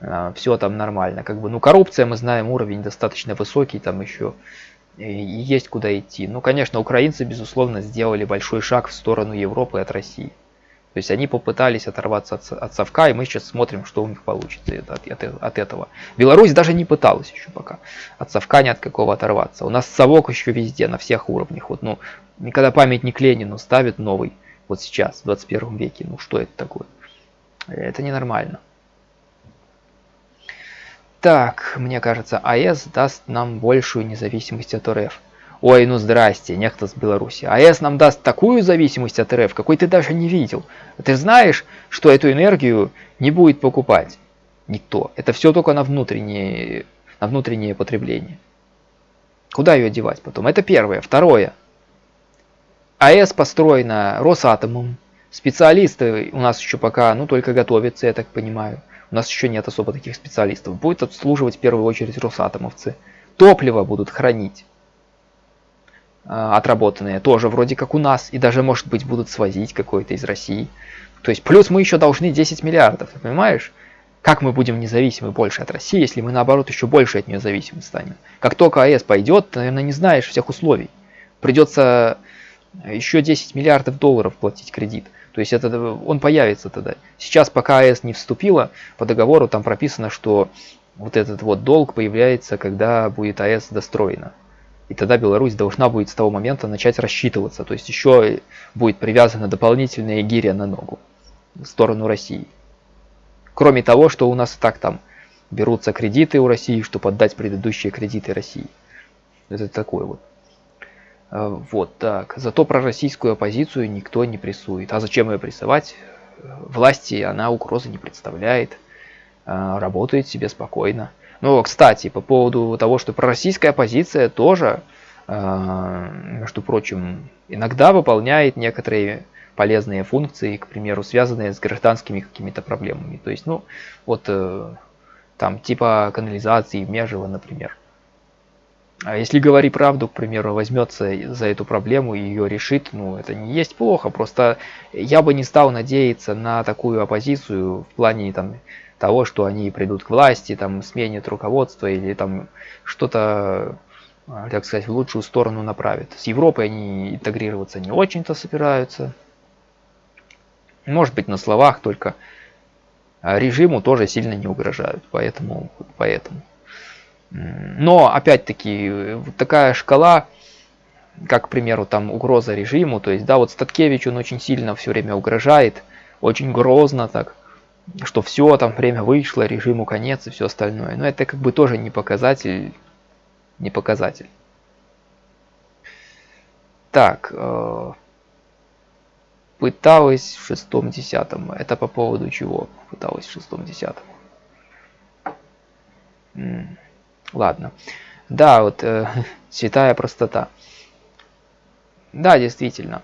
э, все там нормально. Как бы, ну, коррупция, мы знаем, уровень достаточно высокий, там еще есть куда идти. Ну, конечно, украинцы, безусловно, сделали большой шаг в сторону Европы от России. То есть они попытались оторваться от, от совка, и мы сейчас смотрим, что у них получится от, от, от этого. Беларусь даже не пыталась еще пока от совка ни от какого оторваться. У нас совок еще везде, на всех уровнях. Вот, ну, когда памятник Ленину ставят новый, вот сейчас, в 21 веке, ну что это такое? Это ненормально. Так, мне кажется, АЭС даст нам большую независимость от РФ. Ой, ну здрасте, некто с Беларуси. АЭС нам даст такую зависимость от РФ, какой ты даже не видел. Ты знаешь, что эту энергию не будет покупать никто. Это все только на внутреннее, на внутреннее потребление. Куда ее девать потом? Это первое. Второе. АЭС построена Росатомом. Специалисты у нас еще пока, ну, только готовятся, я так понимаю. У нас еще нет особо таких специалистов. Будет обслуживать в первую очередь Росатомовцы. Топливо будут хранить а, отработанные тоже вроде как у нас. И даже, может быть, будут свозить какой-то из России. То есть, плюс мы еще должны 10 миллиардов, ты понимаешь? Как мы будем независимы больше от России, если мы наоборот еще больше от нее зависимы станем? Как только АЭС пойдет, ты, наверное, не знаешь всех условий. Придется еще 10 миллиардов долларов платить кредит. То есть это, он появится тогда. Сейчас пока АЭС не вступила, по договору там прописано, что вот этот вот долг появляется, когда будет АЭС достроена. И тогда Беларусь должна будет с того момента начать рассчитываться. То есть еще будет привязана дополнительная гиря на ногу в сторону России. Кроме того, что у нас так там берутся кредиты у России, чтобы отдать предыдущие кредиты России. Это такое вот. Э, вот так. Зато про российскую оппозицию никто не прессует. А зачем ее прессовать? Власти она угрозы не представляет. Э, работает себе спокойно. Ну, кстати, по поводу того, что пророссийская оппозиция тоже, э, между прочим, иногда выполняет некоторые полезные функции, к примеру, связанные с гражданскими какими-то проблемами. То есть, ну, вот там типа канализации, Межева, например. А если говори правду, к примеру, возьмется за эту проблему и ее решит, ну это не есть плохо, просто я бы не стал надеяться на такую оппозицию в плане там того, что они придут к власти, там сменят руководство или там что-то, а, так сказать, в лучшую сторону направят. С Европой они интегрироваться не очень-то собираются. Может быть на словах только режиму тоже сильно не угрожают, поэтому, поэтому. Но, опять-таки, вот такая шкала, как, к примеру, там угроза режиму, то есть, да, вот Статкевич, он очень сильно все время угрожает, очень грозно так, что все, там время вышло, режиму конец и все остальное. Но это как бы тоже не показатель, не показатель. Так, э, пыталась в шестом десятом. Это по поводу чего пыталась в шестом десятом? Ладно. Да, вот э, святая простота. Да, действительно.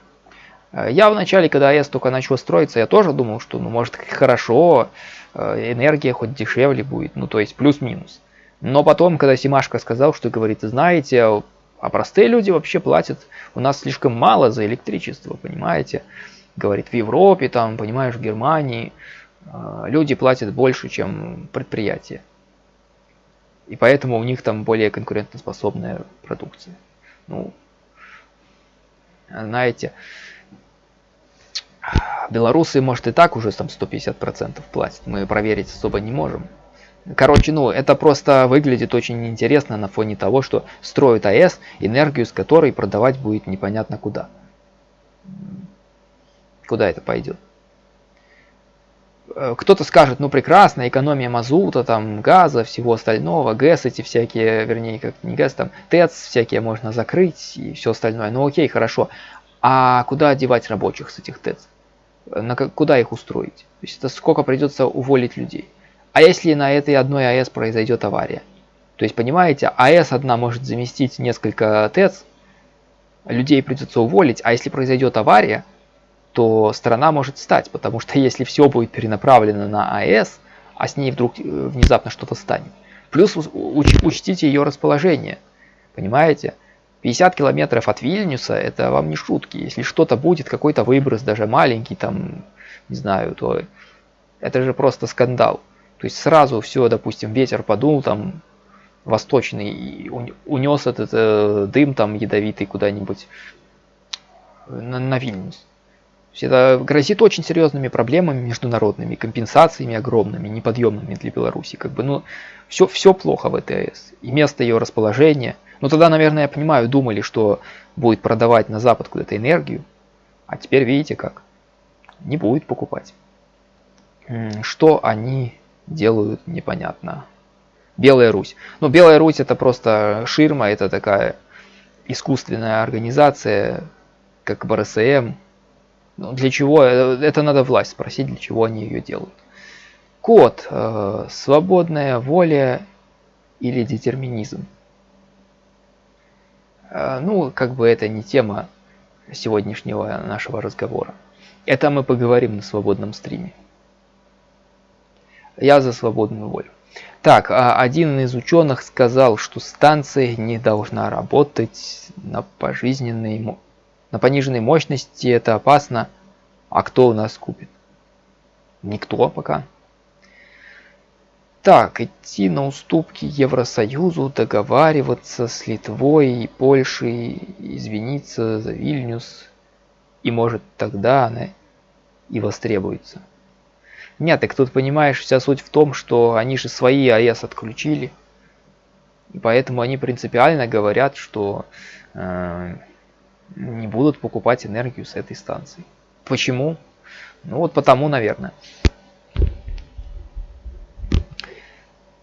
Э, я вначале, когда АЭС только начал строиться, я тоже думал, что ну может хорошо, э, энергия хоть дешевле будет, ну то есть плюс-минус. Но потом, когда Симашко сказал, что говорит, знаете, а простые люди вообще платят, у нас слишком мало за электричество, понимаете? Говорит, в Европе, там, понимаешь, в Германии э, люди платят больше, чем предприятия. И поэтому у них там более конкурентоспособная продукция. Ну, знаете, белорусы, может, и так уже там 150% платят. Мы проверить особо не можем. Короче, ну, это просто выглядит очень интересно на фоне того, что строят АЭС, энергию с которой продавать будет непонятно куда. Куда это пойдет? Э, кто-то скажет, ну прекрасно, экономия мазута, там, газа, всего остального, ГЭС эти всякие, вернее, как не ГЭС, там, ТЭЦ всякие можно закрыть и все остальное. Ну окей, хорошо. А куда девать рабочих с этих ТЭЦ? На, куда их устроить? То есть это сколько придется уволить людей? А если на этой одной АЭС произойдет авария? То есть, понимаете, АЭС одна может заместить несколько ТЭЦ, людей придется уволить, а если произойдет авария, то страна может стать, потому что если все будет перенаправлено на АЭС, а с ней вдруг э, внезапно что-то станет. Плюс уч учтите ее расположение, понимаете? 50 километров от Вильнюса это вам не шутки. Если что-то будет, какой-то выброс, даже маленький, там, не знаю, то это же просто скандал. То есть сразу все, допустим, ветер подул, там, восточный, и унес этот э, дым там ядовитый куда-нибудь на, на Вильнюс. Это грозит очень серьезными проблемами международными, компенсациями огромными, неподъемными для Беларуси. Как бы, ну, все, все плохо в этой. И место ее расположения. Ну тогда, наверное, я понимаю, думали, что будет продавать на Запад куда-то энергию. А теперь видите как. Не будет покупать. Что они делают, непонятно. Белая Русь. Ну, Белая Русь это просто ширма, это такая искусственная организация, как БРСМ. Ну, для чего? Э, это надо власть спросить, для чего они ее делают. Код. Э, свободная воля или детерминизм. Э, ну, как бы это не тема сегодняшнего нашего разговора. Это мы поговорим на свободном стриме. Я за свободную волю. Так, а один из ученых сказал, что станция не должна работать на пожизненной, на пониженной мощности, это опасно. А кто у нас купит? Никто пока. Так, идти на уступки Евросоюзу, договариваться с Литвой и Польшей, извиниться за Вильнюс. И может тогда она и востребуется. Нет, так тут понимаешь, вся суть в том, что они же свои АЭС отключили. И поэтому они принципиально говорят, что э, не будут покупать энергию с этой станции. Почему? Ну вот потому, наверное.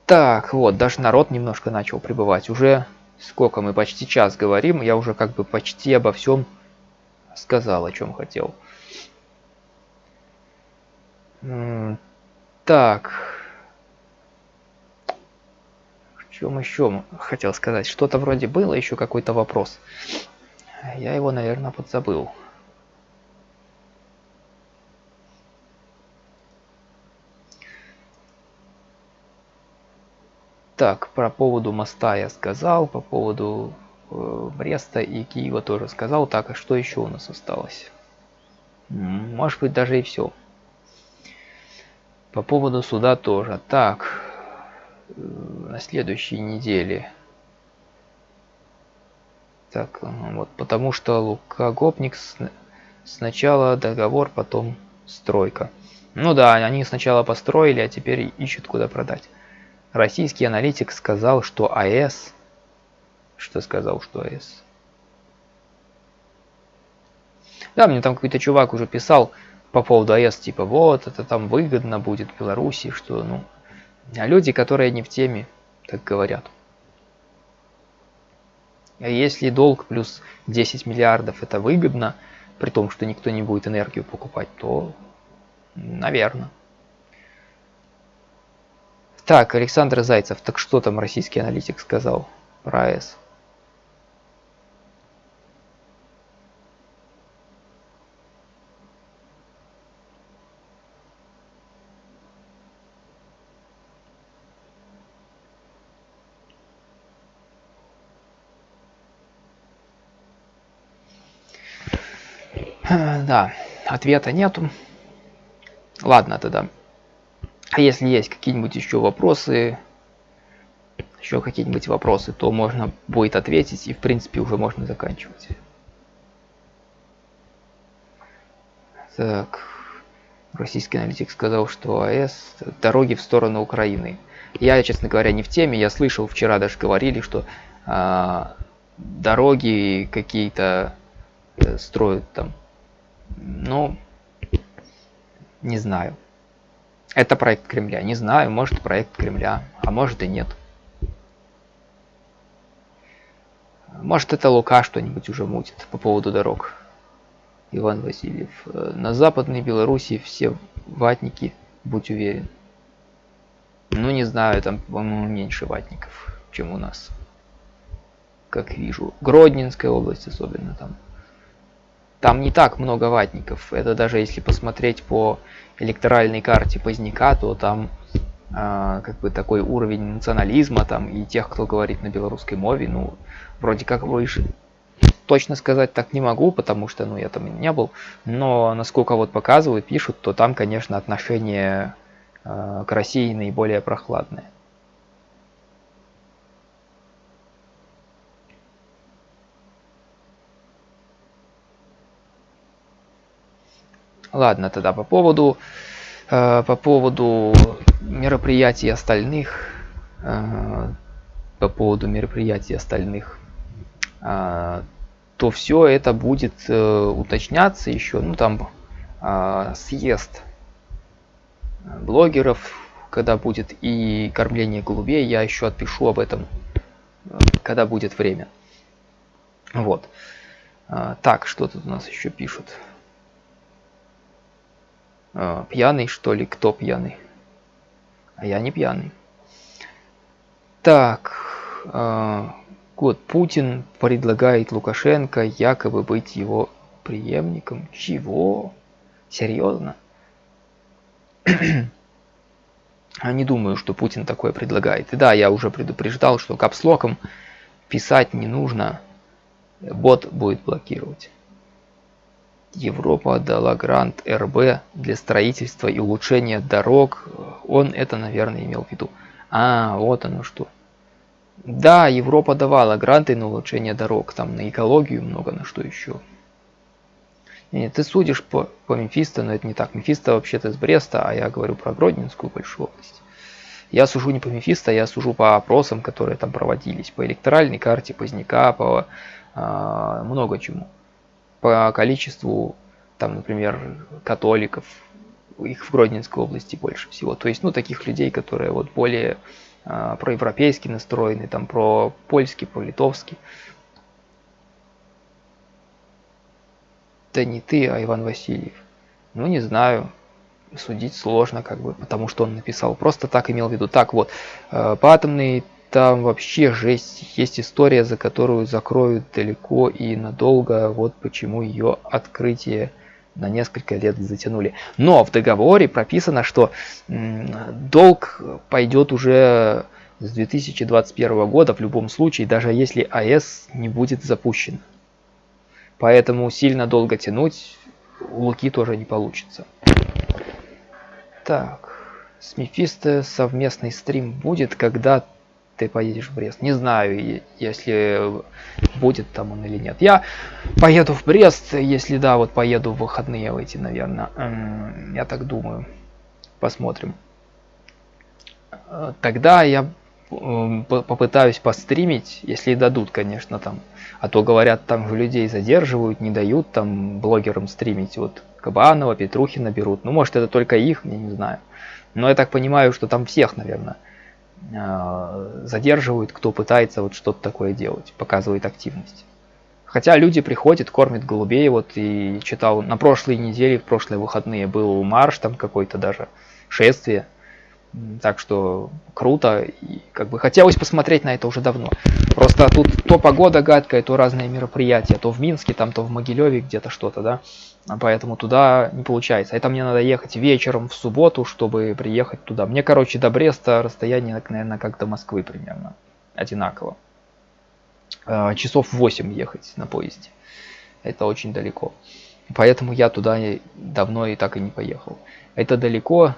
Так, вот, даже народ немножко начал прибывать. Уже сколько мы почти час говорим, я уже как бы почти обо всем сказал, о чем хотел. Так. В чем еще хотел сказать? Что-то вроде было, еще какой-то вопрос. Я его, наверное, подзабыл. Так, про поводу моста я сказал, по поводу э, Бреста и Киева тоже сказал. Так, а что еще у нас осталось? Может быть, даже и все. По поводу суда тоже. Так, э, на следующей неделе. Так, вот, потому что Лука Гопник сначала договор, потом стройка. Ну да, они сначала построили, а теперь ищут куда продать. Российский аналитик сказал, что АЭС... Что сказал, что АЭС? Да, мне там какой-то чувак уже писал, по поводу АЭС, типа, вот, это там выгодно будет Беларуси, что, ну, а люди, которые не в теме, так говорят. А если долг плюс 10 миллиардов это выгодно, при том, что никто не будет энергию покупать, то, наверное. Так, Александр Зайцев, так что там российский аналитик сказал про АЭС? Да, ответа нету. Ладно тогда. А если есть какие-нибудь еще вопросы, еще какие-нибудь вопросы, то можно будет ответить и в принципе уже можно заканчивать. Так, российский аналитик сказал, что АЭС дороги в сторону Украины. Я, честно говоря, не в теме. Я слышал, вчера даже говорили, что а, дороги какие-то э, строят там ну, не знаю. Это проект Кремля. Не знаю, может проект Кремля, а может и нет. Может это Лука что-нибудь уже мутит по поводу дорог. Иван Васильев. На западной Белоруссии все ватники, будь уверен. Ну не знаю, там, по-моему, меньше ватников, чем у нас. Как вижу. Гродненская область особенно там. Там не так много ватников. Это даже если посмотреть по электоральной карте Поздняка, то там э, как бы такой уровень национализма там и тех, кто говорит на белорусской мове, ну, вроде как выше. Точно сказать так не могу, потому что, ну, я там не был. Но насколько вот показывают, пишут, то там, конечно, отношение э, к России наиболее прохладное. Ладно, тогда по поводу, э, по поводу мероприятий остальных, э, по поводу мероприятий остальных, э, то все это будет э, уточняться еще, ну там э, съезд блогеров, когда будет и кормление голубей, я еще отпишу об этом, э, когда будет время. Вот. А, так, что тут у нас еще пишут? А, пьяный, что ли? Кто пьяный? А я не пьяный. Так, а, вот Путин предлагает Лукашенко якобы быть его преемником. Чего? Серьезно? А не думаю, что Путин такое предлагает. И да, я уже предупреждал, что капслоком писать не нужно. Бот будет блокировать. Европа дала грант РБ для строительства и улучшения дорог. Он это, наверное, имел в виду. А, вот оно что. Да, Европа давала гранты на улучшение дорог, там на экологию много, на что еще. Нет, ты судишь по, по Мефисто, но это не так. Мефисто вообще-то из Бреста, а я говорю про Гродненскую большую область. Я сужу не по Мефисто, я сужу по опросам, которые там проводились, по электоральной карте Поздняка, по э, много чему. По количеству, там, например, католиков, их в Гродненской области больше всего. То есть, ну, таких людей, которые вот более э, проевропейски настроены, там, про польский, про литовский. Да не ты, а Иван Васильев. Ну, не знаю. Судить сложно, как бы, потому что он написал. Просто так имел в виду. Так вот, э, по атомной там вообще жесть. Есть история, за которую закроют далеко и надолго. Вот почему ее открытие на несколько лет затянули. Но в договоре прописано, что долг пойдет уже с 2021 года в любом случае, даже если АЭС не будет запущен. Поэтому сильно долго тянуть Луки тоже не получится. Так, с Мефисто совместный стрим будет, когда ты поедешь в Брест. Не знаю, если будет там он или нет. Я поеду в Брест, если да, вот поеду в выходные в эти, наверное. Я так думаю. Посмотрим. Тогда я попытаюсь постримить, если дадут, конечно, там. А то говорят, там же людей задерживают, не дают там блогерам стримить. Вот Кабанова, Петрухина берут. Ну, может, это только их, я не знаю. Но я так понимаю, что там всех, наверное, задерживают, кто пытается вот что-то такое делать, показывает активность. Хотя люди приходят, кормят голубей, вот и читал на прошлой неделе, в прошлые выходные был марш там какой-то даже, шествие. Так что круто. И как бы хотелось посмотреть на это уже давно. Просто тут то погода гадкая, то разные мероприятия. То в Минске, там, то в Могилеве где-то что-то, да. А поэтому туда не получается. Это мне надо ехать вечером в субботу, чтобы приехать туда. Мне, короче, до Бреста расстояние, наверное, как до Москвы примерно. Одинаково. А, часов 8 ехать на поезде. Это очень далеко. Поэтому я туда давно и так и не поехал. Это далеко,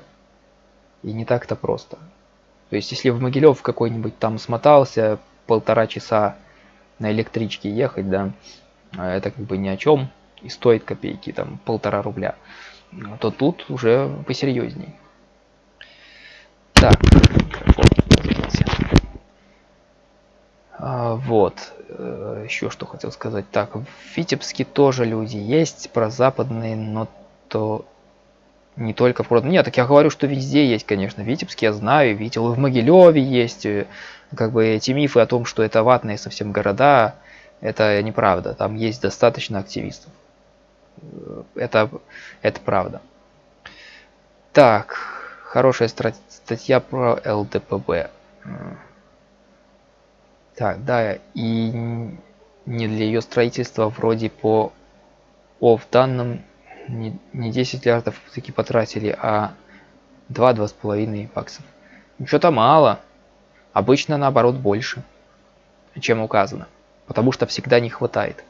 и не так-то просто. То есть, если в Могилев какой-нибудь там смотался, полтора часа на электричке ехать, да, а это как бы ни о чем, и стоит копейки, там, полтора рубля, то тут уже посерьезней. Так, а, вот, э, еще что хотел сказать. Так, в Витебске тоже люди есть, про западные, но то не только в Гродно. Нет, так я говорю, что везде есть, конечно. В Витебске я знаю, видел, и в Могилеве есть. Э, как бы эти мифы о том, что это ватные совсем города, это неправда. Там есть достаточно активистов. Э, это, это правда. Так, хорошая статья про ЛДПБ. Так, да, и не для ее строительства вроде по ОВ данным не, не 10 миллиардов таки потратили, а 2-2,5 баксов. Что-то мало. Обычно наоборот больше, чем указано. Потому что всегда не хватает.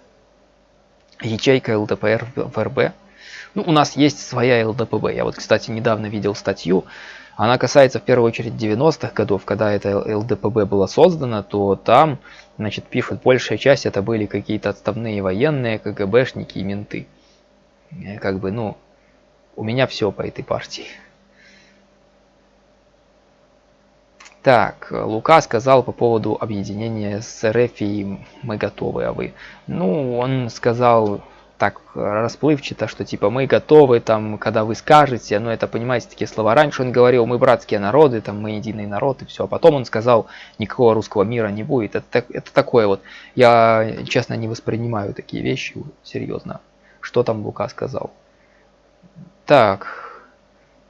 Ячейка ЛДПР в РБ. Ну, у нас есть своя ЛДПБ. Я вот, кстати, недавно видел статью. Она касается в первую очередь 90-х годов, когда это ЛДПБ было создано, то там, значит, пишут, большая часть это были какие-то отставные военные, КГБшники и менты. Как бы, ну, У меня все по этой партии. Так, Лука сказал по поводу объединения с РФ, и мы готовы, а вы? Ну, он сказал так расплывчато, что типа мы готовы, там, когда вы скажете, ну это, понимаете, такие слова. Раньше он говорил, мы братские народы, там, мы единый народ, и все. А потом он сказал, никакого русского мира не будет. Это, это такое вот. Я, честно, не воспринимаю такие вещи серьезно Что там Лука сказал? Так,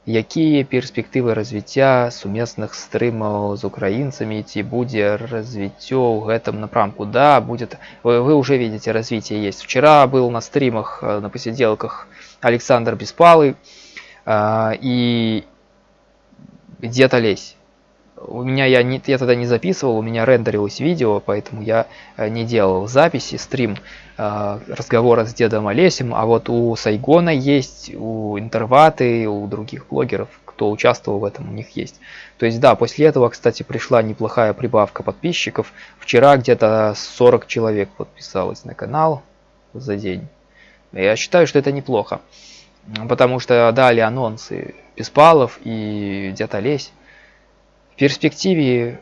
Які перспективы развіцця сумесных стрымаў з украінцамі ці будзе развіццё ў гэтым напрамку да будет вы, вы уже видите развитие есть вчера был на стримах э, на посиделках александр беспалый э, и где-то лезь у меня я не я тогда не записывал у меня рендерилось видео поэтому я э, не делал записи стрим э, разговора с дедом олесем. А вот у сайгона есть у интерваты у других блогеров кто участвовал в этом у них есть. То есть да после этого кстати пришла неплохая прибавка подписчиков. Вчера где-то 40 человек подписалось на канал за день. Я считаю что это неплохо потому что дали анонсы беспалов и где-то лезь в перспективе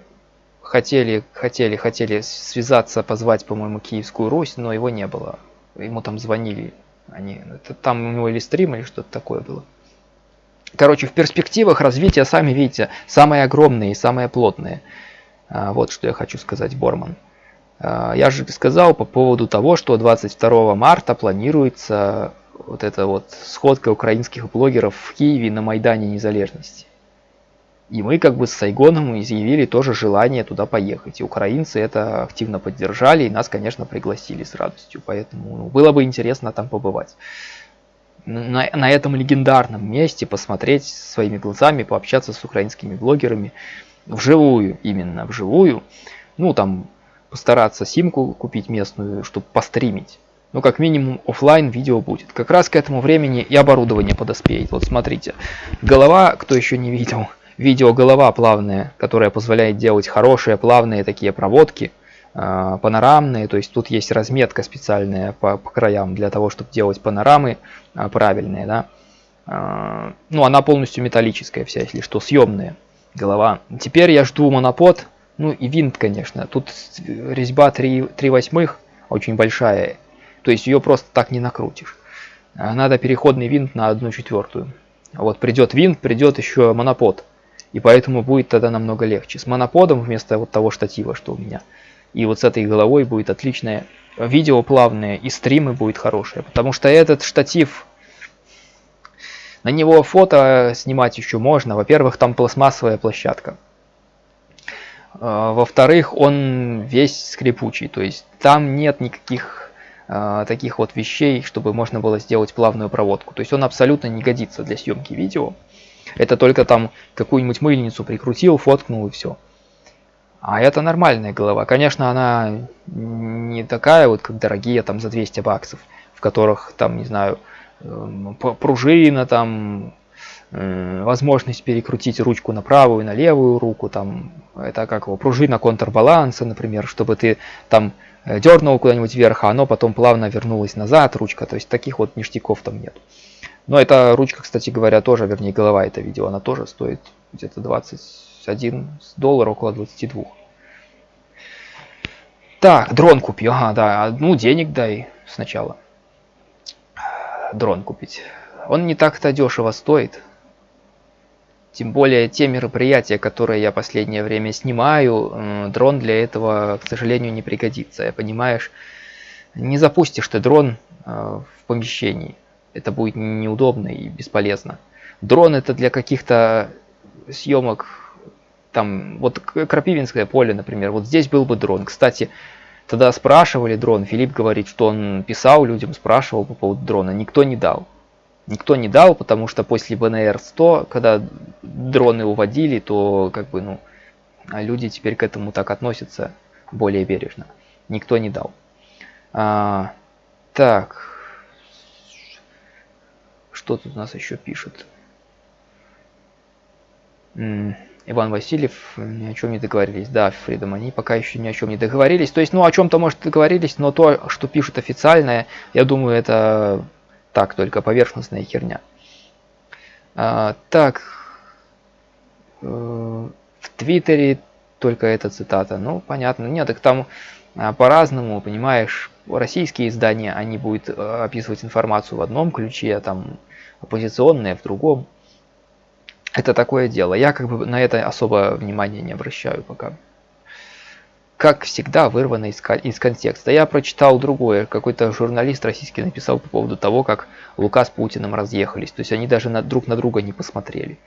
хотели, хотели, хотели связаться, позвать, по-моему, Киевскую Русь, но его не было. Ему там звонили. Они, это, там у него или стрим, или что-то такое было. Короче, в перспективах развития, сами видите, самые огромные и самые плотные. А, вот что я хочу сказать, Борман. А, я же сказал по поводу того, что 22 марта планируется вот эта вот сходка украинских блогеров в Киеве на Майдане Незалежности. И мы как бы с Сайгоном изъявили тоже желание туда поехать. И украинцы это активно поддержали, и нас, конечно, пригласили с радостью. Поэтому ну, было бы интересно там побывать. На, на этом легендарном месте посмотреть своими глазами, пообщаться с украинскими блогерами вживую, именно вживую. Ну, там постараться симку купить местную, чтобы постримить. Ну, как минимум, офлайн видео будет. Как раз к этому времени и оборудование подоспеет. Вот смотрите. Голова, кто еще не видел, видеоголова плавная, которая позволяет делать хорошие плавные такие проводки, э, панорамные, то есть тут есть разметка специальная по, по краям для того, чтобы делать панорамы э, правильные, да. Э, ну, она полностью металлическая вся, если что, съемная голова. Теперь я жду монопод, ну и винт, конечно. Тут резьба 3, 3 восьмых, очень большая, то есть ее просто так не накрутишь. Надо переходный винт на одну четвертую. Вот придет винт, придет еще монопод и поэтому будет тогда намного легче. С моноподом вместо вот того штатива, что у меня. И вот с этой головой будет отличное видео плавное, и стримы будет хорошие. Потому что этот штатив, на него фото снимать еще можно. Во-первых, там пластмассовая площадка. А, во-вторых, он весь скрипучий. То есть там нет никаких э, таких вот вещей, чтобы можно было сделать плавную проводку. То есть он абсолютно не годится для съемки видео. Это только там какую-нибудь мыльницу прикрутил, фоткнул и все. А это нормальная голова. Конечно, она не такая вот, как дорогие, там, за 200 баксов, в которых, там, не знаю, эм, пружина, там, э, возможность перекрутить ручку на правую на левую руку, там, это как его, пружина контрбаланса, например, чтобы ты там э, дернул куда-нибудь вверх, а оно потом плавно вернулось назад, ручка, то есть таких вот ништяков там нет. Но эта ручка, кстати говоря, тоже, вернее, голова это видео, она тоже стоит где-то 21 доллар, около 22. Так, дрон купи. Ага, да, ну денег дай сначала. Дрон купить. Он не так-то дешево стоит. Тем более те мероприятия, которые я последнее время снимаю, дрон для этого, к сожалению, не пригодится. Я понимаешь, не запустишь ты дрон э, в помещении это будет неудобно и бесполезно. Дрон это для каких-то съемок, там, вот Крапивинское поле, например, вот здесь был бы дрон. Кстати, тогда спрашивали дрон, Филипп говорит, что он писал людям, спрашивал по поводу дрона, никто не дал. Никто не дал, потому что после БНР-100, когда дроны уводили, то как бы, ну, люди теперь к этому так относятся более бережно. Никто не дал. А, так, что тут у нас еще пишут? Иван Васильев, ни о чем не договорились. Да, Фридом, они пока еще ни о чем не договорились. То есть, ну, о чем-то, может, договорились, но то, что пишут официальное, я думаю, это так, только поверхностная херня. А, так, э, в Твиттере только эта цитата. Ну, понятно. Нет, так там по-разному, понимаешь, российские издания, они будут э, описывать информацию в одном ключе, а там оппозиционные в другом. Это такое дело. Я как бы на это особо внимания не обращаю пока. Как всегда, вырвано из, из контекста. Я прочитал другое. Какой-то журналист российский написал по поводу того, как Лука с Путиным разъехались. То есть они даже на, друг на друга не посмотрели.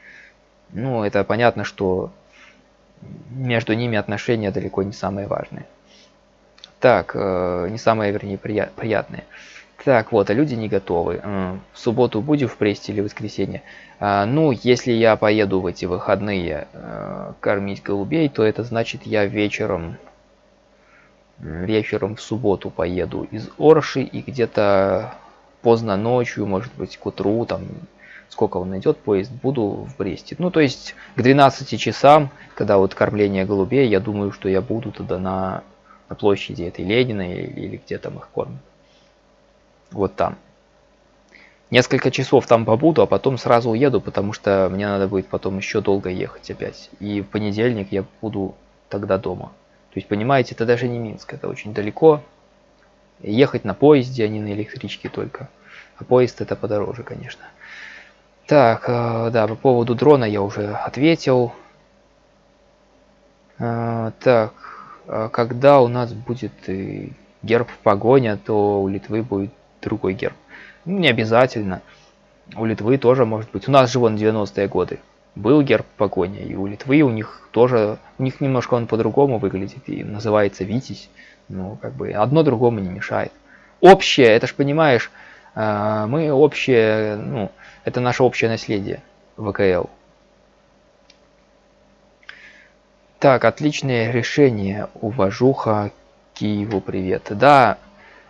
Ну, это понятно, что между ними отношения далеко не самые важные. Так, э, не самые, вернее, прия приятные. Так, вот, а люди не готовы. В субботу будешь в Бресте или в воскресенье? А, ну, если я поеду в эти выходные э, кормить голубей, то это значит я вечером, вечером в субботу поеду из Орши и где-то поздно ночью, может быть, к утру, там, сколько он идет, поезд, буду в Бресте. Ну, то есть к 12 часам, когда вот кормление голубей, я думаю, что я буду тогда на, на площади этой Ленина или, или где там их кормят. Вот там. Несколько часов там побуду, а потом сразу уеду, потому что мне надо будет потом еще долго ехать опять. И в понедельник я буду тогда дома. То есть, понимаете, это даже не Минск, это очень далеко. Ехать на поезде, а не на электричке только. А поезд это подороже, конечно. Так, э, да, по поводу дрона я уже ответил. Э, так, когда у нас будет герб погоня, то у Литвы будет другой герб. Ну, не обязательно. У Литвы тоже может быть. У нас же вон 90-е годы. Был герб погоня, и у Литвы у них тоже, у них немножко он по-другому выглядит и называется Витязь. Ну, как бы одно другому не мешает. Общее, это ж понимаешь, э, мы общее, ну, это наше общее наследие ВКЛ. Так, отличное решение, уважуха, Киеву привет. Да,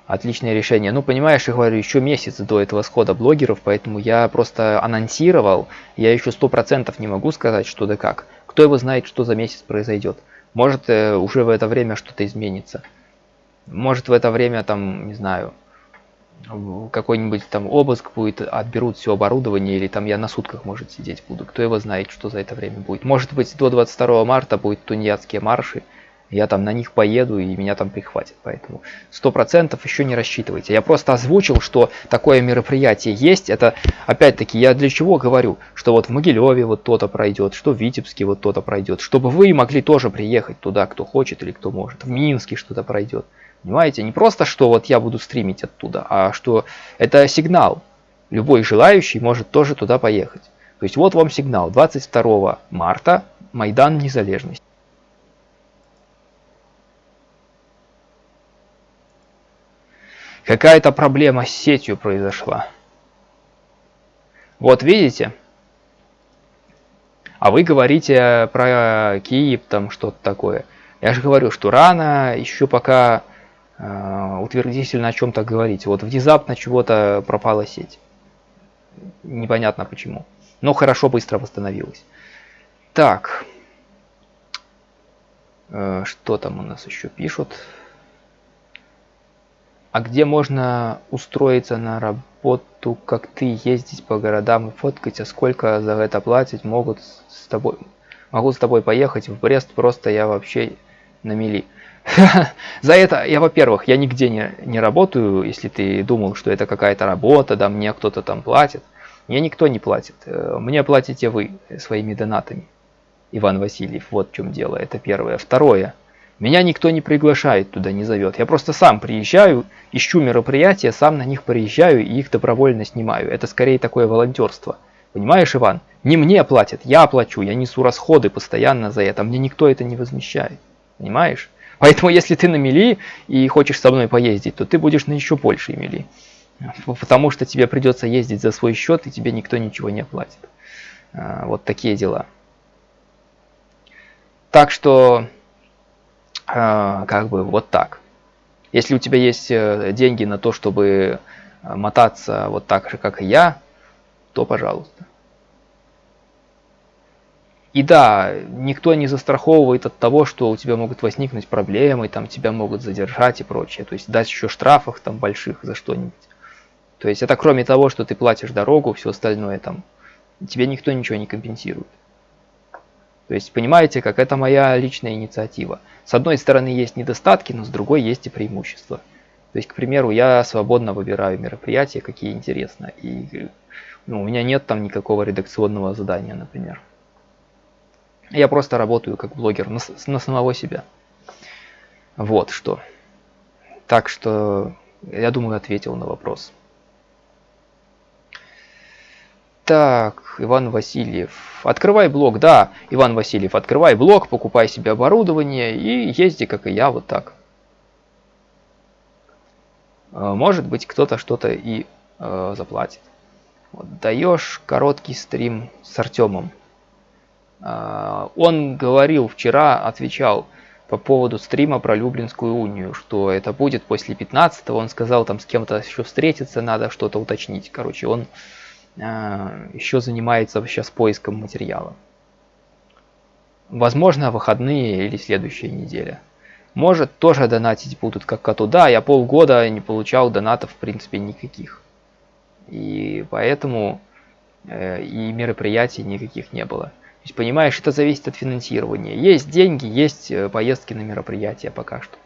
отличное решение. Ну, понимаешь, я говорю, еще месяц до этого схода блогеров, поэтому я просто анонсировал. Я еще сто процентов не могу сказать, что да как. Кто его знает, что за месяц произойдет. Может, э, уже в это время что-то изменится. Может, в это время, там, не знаю, какой-нибудь там обыск будет, отберут все оборудование, или там я на сутках, может, сидеть буду. Кто его знает, что за это время будет. Может быть, до 22 марта будут тунеядские марши, я там на них поеду и меня там прихватят. Поэтому сто процентов еще не рассчитывайте. Я просто озвучил, что такое мероприятие есть. Это опять-таки я для чего говорю, что вот в Могилеве вот то-то пройдет, что в Витебске вот то-то пройдет, чтобы вы могли тоже приехать туда, кто хочет или кто может. В Минске что-то пройдет. Понимаете, не просто, что вот я буду стримить оттуда, а что это сигнал. Любой желающий может тоже туда поехать. То есть вот вам сигнал. 22 марта Майдан Незалежности. Какая-то проблема с сетью произошла. Вот видите? А вы говорите про Киев, там что-то такое. Я же говорю, что рано, еще пока утвердительно о чем-то говорить. Вот внезапно чего-то пропала сеть. Непонятно почему. Но хорошо быстро восстановилась. Так. Э, что там у нас еще пишут? а где можно устроиться на работу, как ты, ездить по городам и фоткать, а сколько за это платить, могут с тобой, могу с тобой поехать в Брест, просто я вообще на мели. За это я, во-первых, я нигде не, не работаю, если ты думал, что это какая-то работа, да, мне кто-то там платит. Мне никто не платит. Э, мне платите вы своими донатами. Иван Васильев, вот в чем дело, это первое. Второе. Меня никто не приглашает туда, не зовет. Я просто сам приезжаю, ищу мероприятия, сам на них приезжаю и их добровольно снимаю. Это скорее такое волонтерство. Понимаешь, Иван? Не мне платят, я плачу, я несу расходы постоянно за это, мне никто это не возмещает. Понимаешь? Поэтому если ты на мели и хочешь со мной поездить, то ты будешь на еще большей мели. Потому что тебе придется ездить за свой счет, и тебе никто ничего не оплатит. А, вот такие дела. Так что а, как бы вот так. Если у тебя есть э, деньги на то, чтобы э, мотаться вот так же, как и я, то пожалуйста. И да, никто не застраховывает от того, что у тебя могут возникнуть проблемы, там тебя могут задержать и прочее. То есть дать еще штрафов там больших за что-нибудь. То есть это кроме того, что ты платишь дорогу, все остальное там тебе никто ничего не компенсирует. То есть, понимаете, как это моя личная инициатива. С одной стороны есть недостатки, но с другой есть и преимущества. То есть, к примеру, я свободно выбираю мероприятия, какие интересно. И ну, у меня нет там никакого редакционного задания, например. Я просто работаю как блогер на, на самого себя. Вот что. Так что, я думаю, ответил на вопрос. Так, Иван Васильев. Открывай блог, да, Иван Васильев, открывай блог, покупай себе оборудование и езди, как и я, вот так. Э, может быть, кто-то что-то и э, заплатит. Вот, даешь короткий стрим с Артемом. Э, он говорил вчера, отвечал по поводу стрима про Люблинскую унию, что это будет после 15 -го. Он сказал, там с кем-то еще встретиться, надо что-то уточнить. Короче, он а, еще занимается сейчас поиском материала. Возможно, выходные или следующая неделя. Может, тоже донатить будут как коту. Да, я полгода не получал донатов, в принципе, никаких. И поэтому э, и мероприятий никаких не было. То есть, понимаешь, это зависит от финансирования. Есть деньги, есть э, поездки на мероприятия пока что.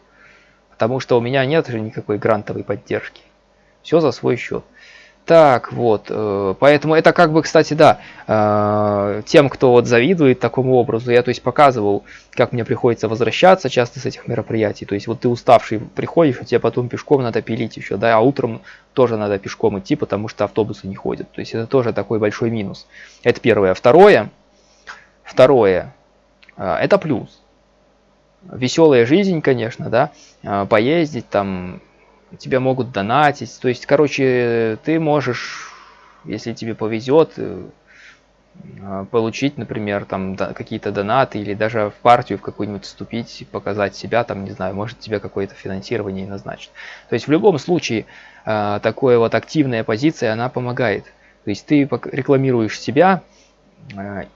Потому что у меня нет же никакой грантовой поддержки. Все за свой счет. Так, вот, э, поэтому это как бы, кстати, да, э, тем, кто вот завидует такому образу, я то есть показывал, как мне приходится возвращаться часто с этих мероприятий, то есть вот ты уставший приходишь, а тебе потом пешком надо пилить еще, да, а утром тоже надо пешком идти, потому что автобусы не ходят, то есть это тоже такой большой минус. Это первое. Второе, второе, э, это плюс. Веселая жизнь, конечно, да, поездить там, тебя могут донатить. То есть, короче, ты можешь, если тебе повезет, э, а, получить, например, там какие-то донаты или даже в партию в какую-нибудь вступить, показать себя, там, не знаю, может тебе какое-то финансирование назначить. То есть в любом случае а, такое вот активная позиция, она помогает. То есть ты рекламируешь себя, а,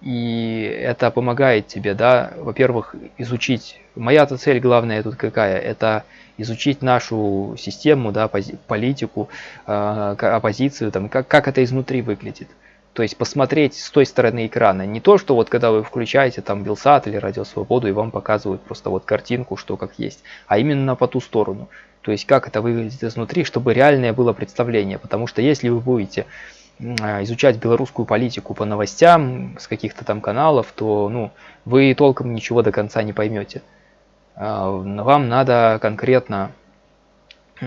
и это помогает тебе, да, во-первых, изучить. Моя-то цель главная тут какая? Это изучить нашу систему, да, политику, э, оппозицию, там, как, как это изнутри выглядит. То есть посмотреть с той стороны экрана. Не то, что вот когда вы включаете там Белсат или Радио Свободу и вам показывают просто вот картинку, что как есть, а именно по ту сторону. То есть как это выглядит изнутри, чтобы реальное было представление. Потому что если вы будете изучать белорусскую политику по новостям с каких-то там каналов, то ну, вы толком ничего до конца не поймете. А, вам надо конкретно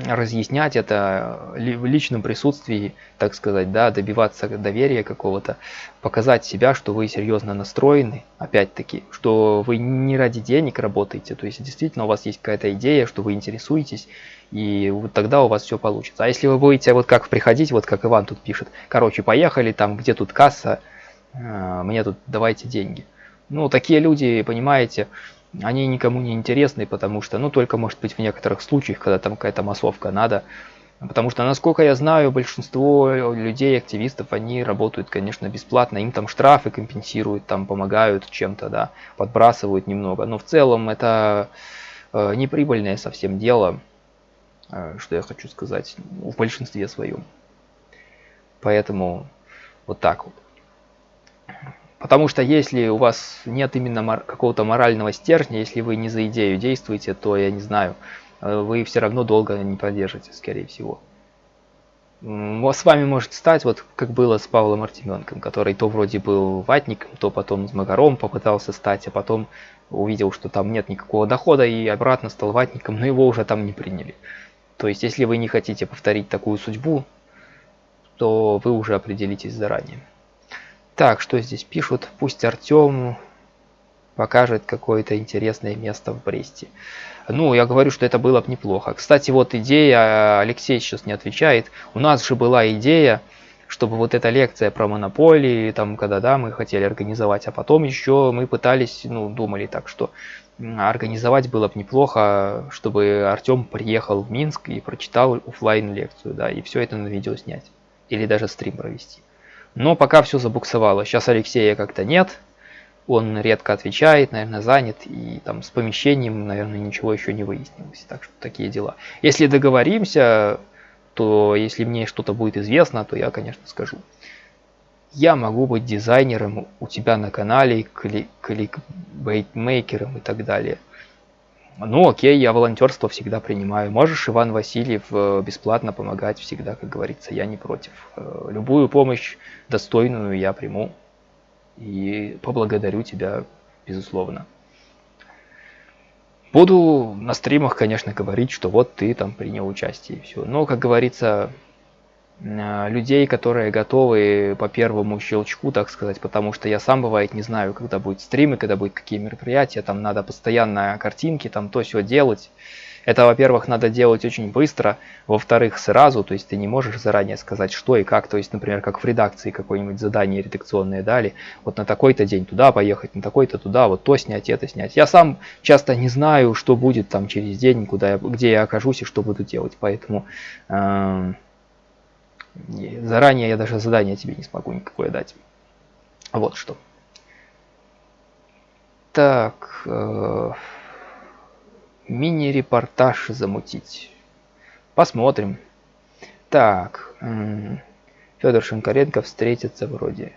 разъяснять это в личном присутствии, так сказать, да, добиваться доверия какого-то, показать себя, что вы серьезно настроены, опять-таки, что вы не ради денег работаете, то есть действительно у вас есть какая-то идея, что вы интересуетесь, и вот тогда у вас все получится. А если вы будете вот как приходить, вот как Иван тут пишет, короче, поехали, там, где тут касса, а, мне тут давайте деньги. Ну, такие люди, понимаете, они никому не интересны, потому что, ну, только, может быть, в некоторых случаях, когда там какая-то массовка надо. Потому что, насколько я знаю, большинство людей, активистов, они работают, конечно, бесплатно. Им там штрафы компенсируют, там помогают чем-то, да, подбрасывают немного. Но в целом это э, неприбыльное совсем дело, э, что я хочу сказать, в большинстве своем. Поэтому вот так вот. Потому что если у вас нет именно какого-то морального стержня, если вы не за идею действуете, то я не знаю, э, вы все равно долго не продержите, скорее всего. С вами может стать, вот как было с Павлом Артеменком, который то вроде был ватником, то потом с Магаром попытался стать, а потом увидел, что там нет никакого дохода и обратно стал ватником, но его уже там не приняли. То есть, если вы не хотите повторить такую судьбу, то вы уже определитесь заранее. Так, что здесь пишут? Пусть Артем покажет какое-то интересное место в Бресте. Ну, я говорю, что это было бы неплохо. Кстати, вот идея, Алексей сейчас не отвечает. У нас же была идея, чтобы вот эта лекция про монополии, там, когда, да, мы хотели организовать, а потом еще мы пытались, ну, думали так, что организовать было бы неплохо, чтобы Артем приехал в Минск и прочитал офлайн лекцию, да, и все это на видео снять. Или даже стрим провести. Но пока все забуксовало. Сейчас Алексея как-то нет. Он редко отвечает, наверное, занят. И там с помещением, наверное, ничего еще не выяснилось. Так что такие дела. Если договоримся, то если мне что-то будет известно, то я, конечно, скажу. Я могу быть дизайнером у тебя на канале, клик, кликбейтмейкером и так далее. Ну окей, я волонтерство всегда принимаю. Можешь, Иван Васильев, э, бесплатно помогать всегда, как говорится, я не против. Э, любую помощь достойную я приму и поблагодарю тебя, безусловно. Буду на стримах, конечно, говорить, что вот ты там принял участие и все. Но, как говорится, людей, которые готовы по первому щелчку, так сказать, потому что я сам, бывает, не знаю, когда будет стримы, когда будет какие мероприятия, там надо постоянно картинки, там то все делать. Это, во-первых, надо делать очень быстро, во-вторых, сразу, то есть ты не можешь заранее сказать, что и как, то есть, например, как в редакции какое-нибудь задание редакционное дали, вот на такой-то день туда поехать, на такой-то туда, вот то снять, это снять. Я сам часто не знаю, что будет там через день, куда я, где я окажусь и что буду делать, поэтому... Э Заранее я даже задание тебе не смогу никакое дать. Вот что. Так, э, мини-репортаж замутить. Посмотрим. Так, э, Федор Шинкаренко встретится вроде.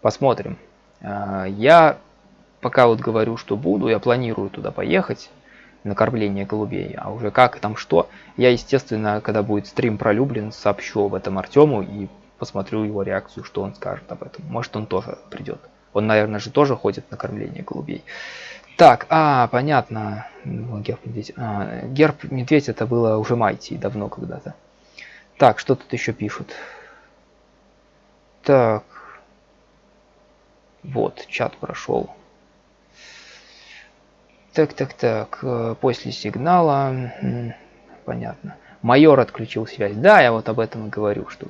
Посмотрим. Э, я пока вот говорю, что буду, я планирую туда поехать накормление голубей, а уже как там что, я, естественно, когда будет стрим пролюблен, сообщу об этом Артему и посмотрю его реакцию, что он скажет об этом. Может, он тоже придет. Он, наверное, же тоже ходит на кормление голубей. Так, а, понятно. Герб медведь. А, герб медведь это было уже Майти, давно когда-то. Так, что тут еще пишут? Так. Вот, чат прошел. Так, так, так. После сигнала... Понятно. Майор отключил связь. Да, я вот об этом и говорю, что...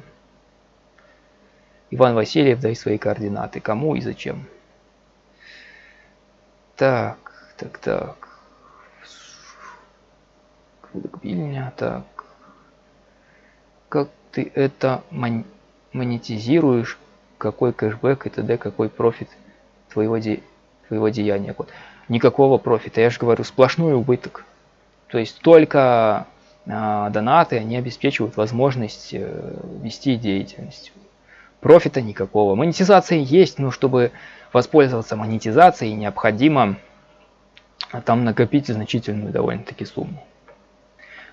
Иван Васильев, дай свои координаты. Кому и зачем. Так, так, так. Колокбильня, так. Как ты это монетизируешь? Какой кэшбэк и т.д. Какой профит твоего, де твоего деяния? Никакого профита. Я же говорю, сплошной убыток. То есть только э, донаты, они обеспечивают возможность э, вести деятельность. Профита никакого. Монетизация есть, но чтобы воспользоваться монетизацией, необходимо там накопить значительную довольно-таки сумму.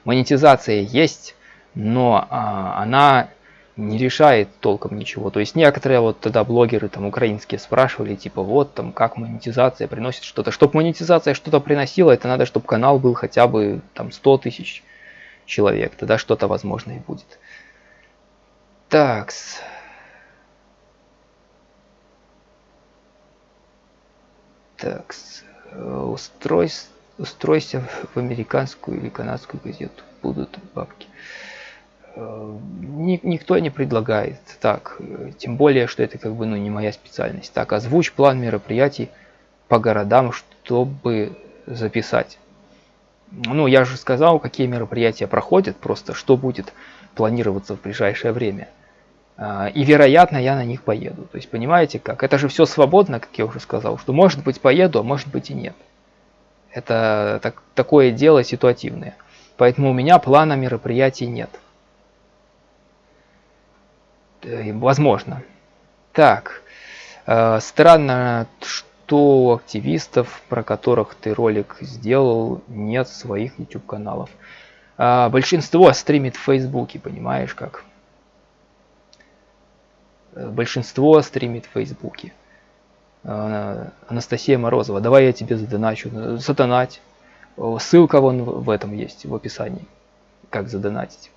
Монетизация есть, но а, она не решает толком ничего. То есть некоторые вот тогда блогеры там украинские спрашивали, типа вот там как монетизация приносит что-то. Чтобы монетизация что-то приносила, это надо, чтобы канал был хотя бы там 100 тысяч человек. Тогда что-то возможно и будет. Такс. Такс. Устройство устройся в американскую или канадскую газету. Будут бабки. Э, никто не предлагает так, тем более, что это как бы ну, не моя специальность. Так, озвучь план мероприятий по городам, чтобы записать. Ну, я же сказал, какие мероприятия проходят, просто что будет планироваться в ближайшее время. А, и, вероятно, я на них поеду. То есть, понимаете как? Это же все свободно, как я уже сказал, что может быть поеду, а может быть и нет. Это так, такое дело ситуативное. Поэтому у меня плана мероприятий нет. Э, возможно. Так, э, странно, что у активистов, про которых ты ролик сделал, нет своих YouTube каналов. А, большинство стримит в Фейсбуке, понимаешь как? Э, большинство стримит в Фейсбуке. Анастасия Морозова, давай я тебе задоначу. Задонать. Ссылка вон в этом есть, в описании. Как задонатить.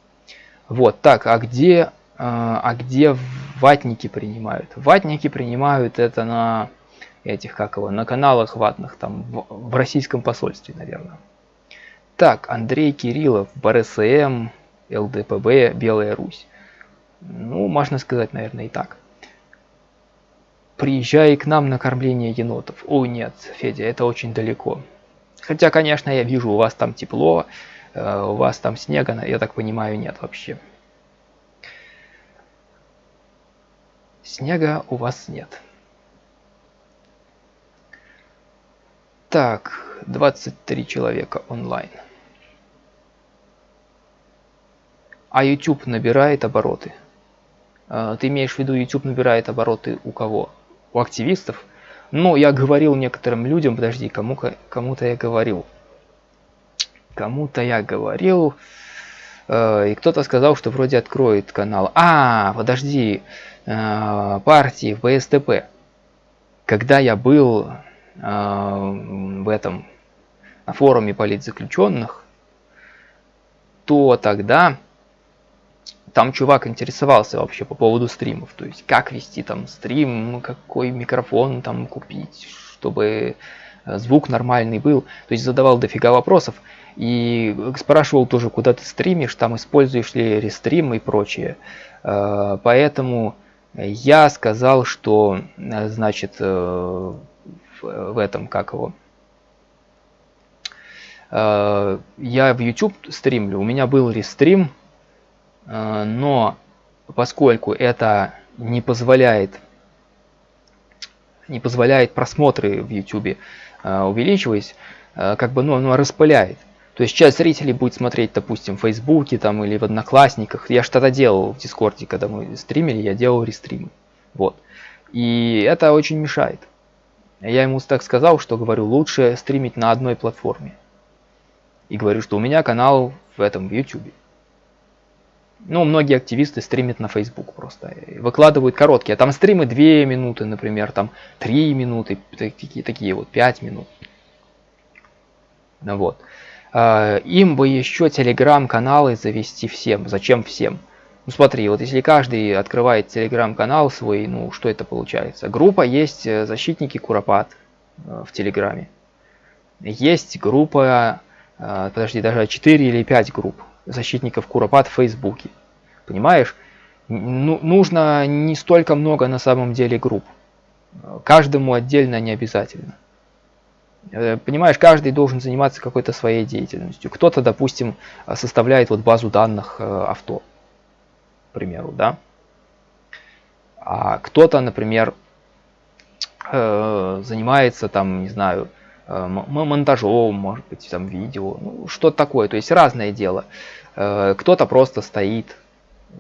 Вот, так, а где а, а где ватники принимают? Ватники принимают это на этих, как его, на каналах ватных, там, в, в российском посольстве, наверное. Так, Андрей Кириллов, БРСМ, ЛДПБ, Белая Русь. Ну, можно сказать, наверное, и так. Приезжай к нам на кормление енотов. О, нет, Федя, это очень далеко. Хотя, конечно, я вижу, у вас там тепло, э, у вас там снега, я так понимаю, нет вообще. Снега у вас нет. Так, 23 человека онлайн. А YouTube набирает обороты. Э, ты имеешь в виду, YouTube набирает обороты у кого? У активистов? Ну, я говорил некоторым людям, подожди, кому-то кому я говорил. Кому-то я говорил, э, и кто-то сказал, что вроде откроет канал. А, подожди, э, партии в БСТП. Когда я был э, в этом, форуме политзаключенных, то тогда там чувак интересовался вообще по поводу стримов, то есть как вести там стрим, какой микрофон там купить, чтобы э, звук нормальный был, то есть задавал дофига вопросов и спрашивал тоже, куда ты стримишь, там используешь ли рестрим и прочее. Э, поэтому я сказал, что, э, значит, в этом, как его, я в YouTube стримлю, у меня был рестрим, Э, но поскольку это не позволяет не позволяет просмотры в YouTube э, увеличивать, э, как бы ну, оно распыляет. То есть часть зрителей будет смотреть, допустим, в Фейсбуке там, или в Одноклассниках. Я что-то делал в Дискорде, когда мы стримили, я делал рестримы. Вот. И это очень мешает. Я ему так сказал, что говорю, лучше стримить на одной платформе. И говорю, что у меня канал в этом, в YouTube. Ну, многие активисты стримят на Facebook просто. Выкладывают короткие. Там стримы 2 минуты, например, там 3 минуты, такие, такие вот 5 минут. Ну вот. А, им бы еще телеграм-каналы завести всем. Зачем всем? Ну смотри, вот если каждый открывает телеграм-канал свой, ну что это получается? Группа есть э, защитники Куропат э, в телеграме. Есть группа, э, подожди, даже 4 или 5 групп защитников Куропат в Фейсбуке. Понимаешь? Ну, нужно не столько много на самом деле групп. Каждому отдельно не обязательно. Э, понимаешь, каждый должен заниматься какой-то своей деятельностью. Кто-то, допустим, составляет вот базу данных э, авто, к примеру, да. А кто-то, например, э, занимается там, не знаю, монтажом, может быть, там видео, ну, что-то такое. То есть разное дело. Э, кто-то просто стоит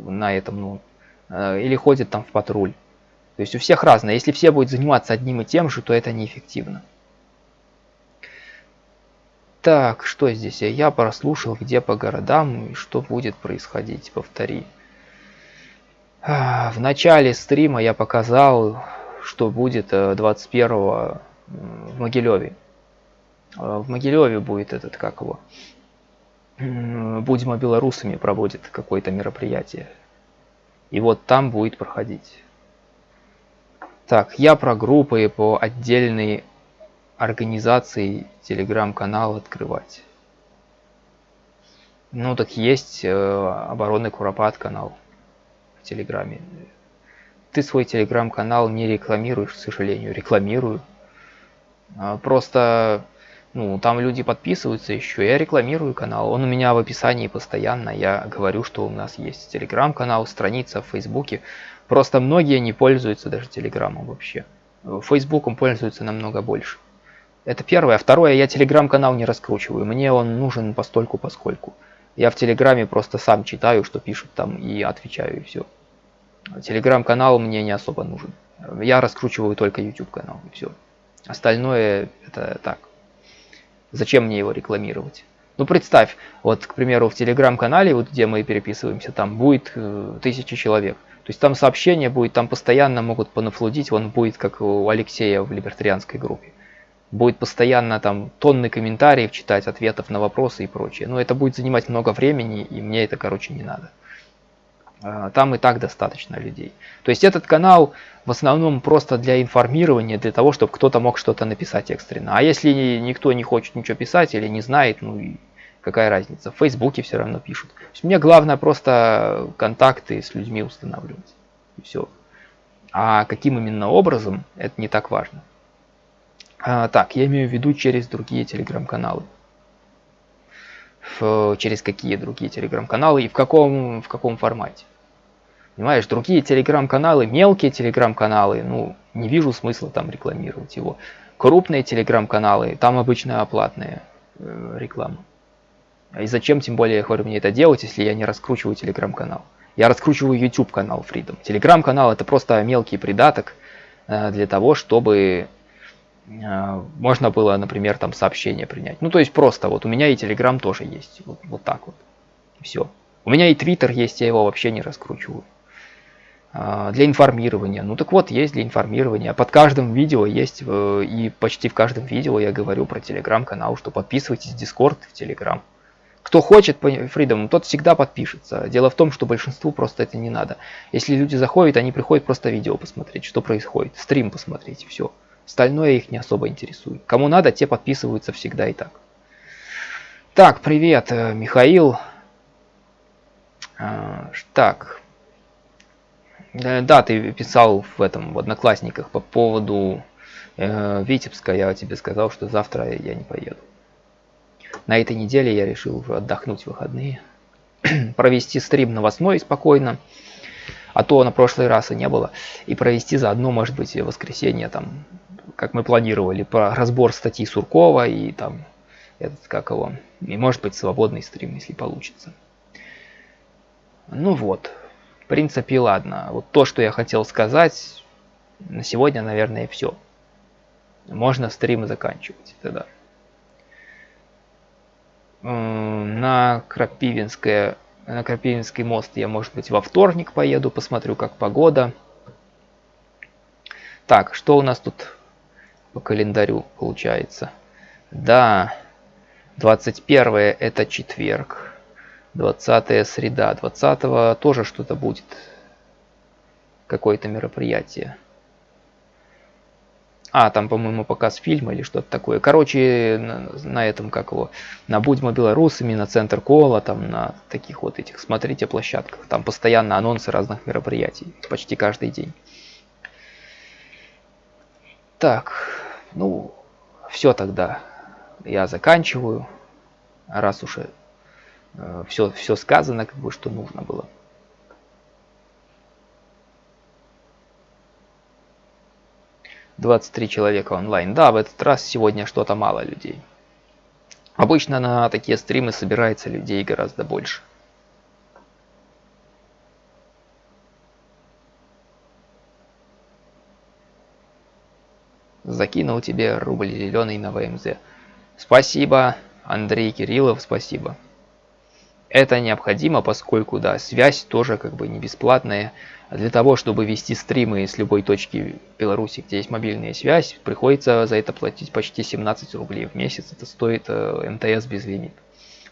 на этом, ну, э, или ходит там в патруль. То есть у всех разное. Если все будут заниматься одним и тем же, то это неэффективно. Так, что здесь? Я прослушал, где по городам и что будет происходить. Повтори. В начале стрима я показал, что будет 21 э, в Могилеве. В Могилеве будет этот, как его, «Будем белорусами» проводит какое-то мероприятие. И вот там будет проходить. Так, я про группы по отдельной организации телеграм-канал открывать. Ну так есть э, оборонный Куропат канал в Телеграме. Ты свой телеграм-канал не рекламируешь, к сожалению. Рекламирую. А, просто ну, там люди подписываются еще, я рекламирую канал, он у меня в описании постоянно, я говорю, что у нас есть телеграм-канал, страница в фейсбуке, просто многие не пользуются даже телеграмом вообще, фейсбуком пользуются намного больше. Это первое. Второе, я телеграм-канал не раскручиваю, мне он нужен постольку поскольку. Я в телеграме просто сам читаю, что пишут там и отвечаю и все. Телеграм-канал мне не особо нужен. Я раскручиваю только YouTube канал и все. Остальное это так. Зачем мне его рекламировать? Ну представь, вот, к примеру, в телеграм-канале, вот где мы переписываемся, там будет э, тысячи человек. То есть там сообщение будет, там постоянно могут понафлудить, он будет как у Алексея в либертарианской группе. Будет постоянно там тонны комментариев читать, ответов на вопросы и прочее. Но это будет занимать много времени, и мне это, короче, не надо. А, там и так достаточно людей. То есть этот канал в основном просто для информирования, для того, чтобы кто-то мог что-то написать экстренно. А если никто не хочет ничего писать или не знает, ну и какая разница, в Фейсбуке все равно пишут. Мне главное просто контакты с людьми устанавливать. И все. А каким именно образом, это не так важно. А, так, я имею в виду через другие телеграм-каналы через какие другие телеграм-каналы и в каком, в каком формате. Понимаешь, другие телеграм-каналы, мелкие телеграм-каналы, ну, не вижу смысла там рекламировать его. Крупные телеграм-каналы, там обычно оплатная э, реклама. И зачем, тем более, я говорю, мне это делать, если я не раскручиваю телеграм-канал. Я раскручиваю YouTube канал Freedom. Telegram канал это просто мелкий придаток э, для того, чтобы можно было, например, там сообщение принять. Ну, то есть просто вот у меня и Telegram тоже есть. Вот, вот так вот. Все. У меня и Twitter есть, я его вообще не раскручиваю. А, для информирования. Ну так вот, есть для информирования. Под каждым видео есть, э, и почти в каждом видео я говорю про телеграм-канал, что подписывайтесь в Discord, в Telegram. Кто хочет Freedom, тот всегда подпишется. Дело в том, что большинству просто это не надо. Если люди заходят, они приходят просто видео посмотреть, что происходит. Стрим посмотреть, все. Остальное их не особо интересует. Кому надо, те подписываются всегда и так. Так, привет, э, Михаил. А, так, да, ты писал в этом в Одноклассниках по поводу э, Витебска. Я тебе сказал, что завтра я не поеду. На этой неделе я решил уже отдохнуть в выходные. провести стрим новостной спокойно. А то на прошлый раз и не было. И провести заодно, может быть, воскресенье, там, как мы планировали, про разбор статьи Суркова и там, этот, как его, и может быть, свободный стрим, если получится. Ну вот принципе, ладно. Вот то, что я хотел сказать, на сегодня, наверное, все. Можно стрим заканчивать тогда. На Крапивинское, на Крапивинский мост я, может быть, во вторник поеду, посмотрю, как погода. Так, что у нас тут по календарю получается? Да, 21 это четверг. 20 среда. 20 тоже что-то будет. Какое-то мероприятие. А, там, по-моему, показ фильма или что-то такое. Короче, на, на этом, как его, на Будьмо белорусами, на Центр Кола, там, на таких вот этих, смотрите, площадках. Там постоянно анонсы разных мероприятий. Почти каждый день. Так, ну, все тогда. Я заканчиваю. Раз уж все, э, все сказано, как бы, что нужно было. Двадцать три человека онлайн. Да, в этот раз сегодня что-то мало людей. Обычно на такие стримы собирается людей гораздо больше. Закинул тебе рубль зеленый на ВМЗ. Спасибо, Андрей Кириллов, спасибо. Это необходимо, поскольку, да, связь тоже как бы не бесплатная. Для того, чтобы вести стримы с любой точки Беларуси, где есть мобильная связь, приходится за это платить почти 17 рублей в месяц. Это стоит э, МТС без лимит.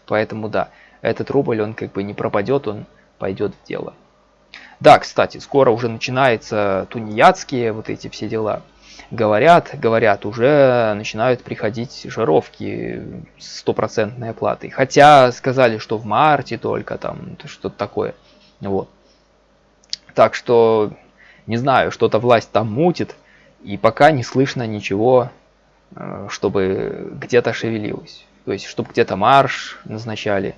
Поэтому, да, этот рубль, он как бы не пропадет, он пойдет в дело. Да, кстати, скоро уже начинаются тунеядские вот эти все дела говорят, говорят, уже начинают приходить жировки стопроцентной оплаты. Хотя сказали, что в марте только там что-то такое. Вот. Так что, не знаю, что-то власть там мутит, и пока не слышно ничего, э, чтобы где-то шевелилось. То есть, чтобы где-то марш назначали,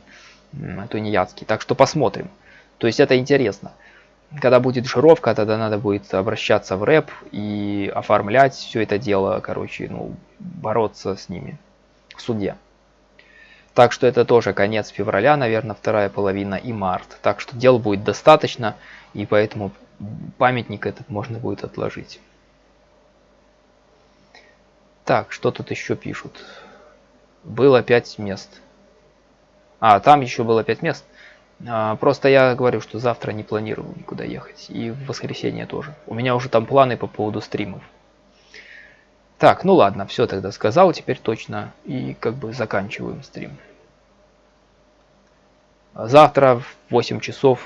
тунеядский. Так что посмотрим. То есть, это интересно когда будет жировка, тогда надо будет обращаться в рэп и оформлять все это дело, короче, ну, бороться с ними в суде. Так что это тоже конец февраля, наверное, вторая половина и март. Так что дел будет достаточно, и поэтому памятник этот можно будет отложить. Так, что тут еще пишут? Было 5 мест. А, там еще было 5 мест. А, просто я говорю, что завтра не планирую никуда ехать. И в воскресенье тоже. У меня уже там планы по поводу стримов. Так, ну ладно, все тогда сказал, теперь точно. И как бы заканчиваем стрим. Завтра в 8 часов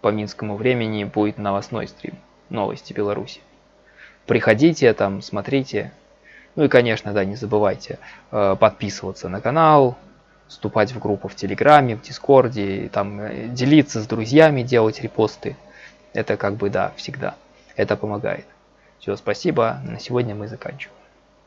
по минскому времени будет новостной стрим. Новости Беларуси. Приходите там, смотрите. Ну и конечно, да, не забывайте э, подписываться на канал, вступать в группу в Телеграме, в Дискорде, там э, делиться с друзьями, делать репосты. Это как бы да, всегда. Это помогает. Все, спасибо. На сегодня мы заканчиваем.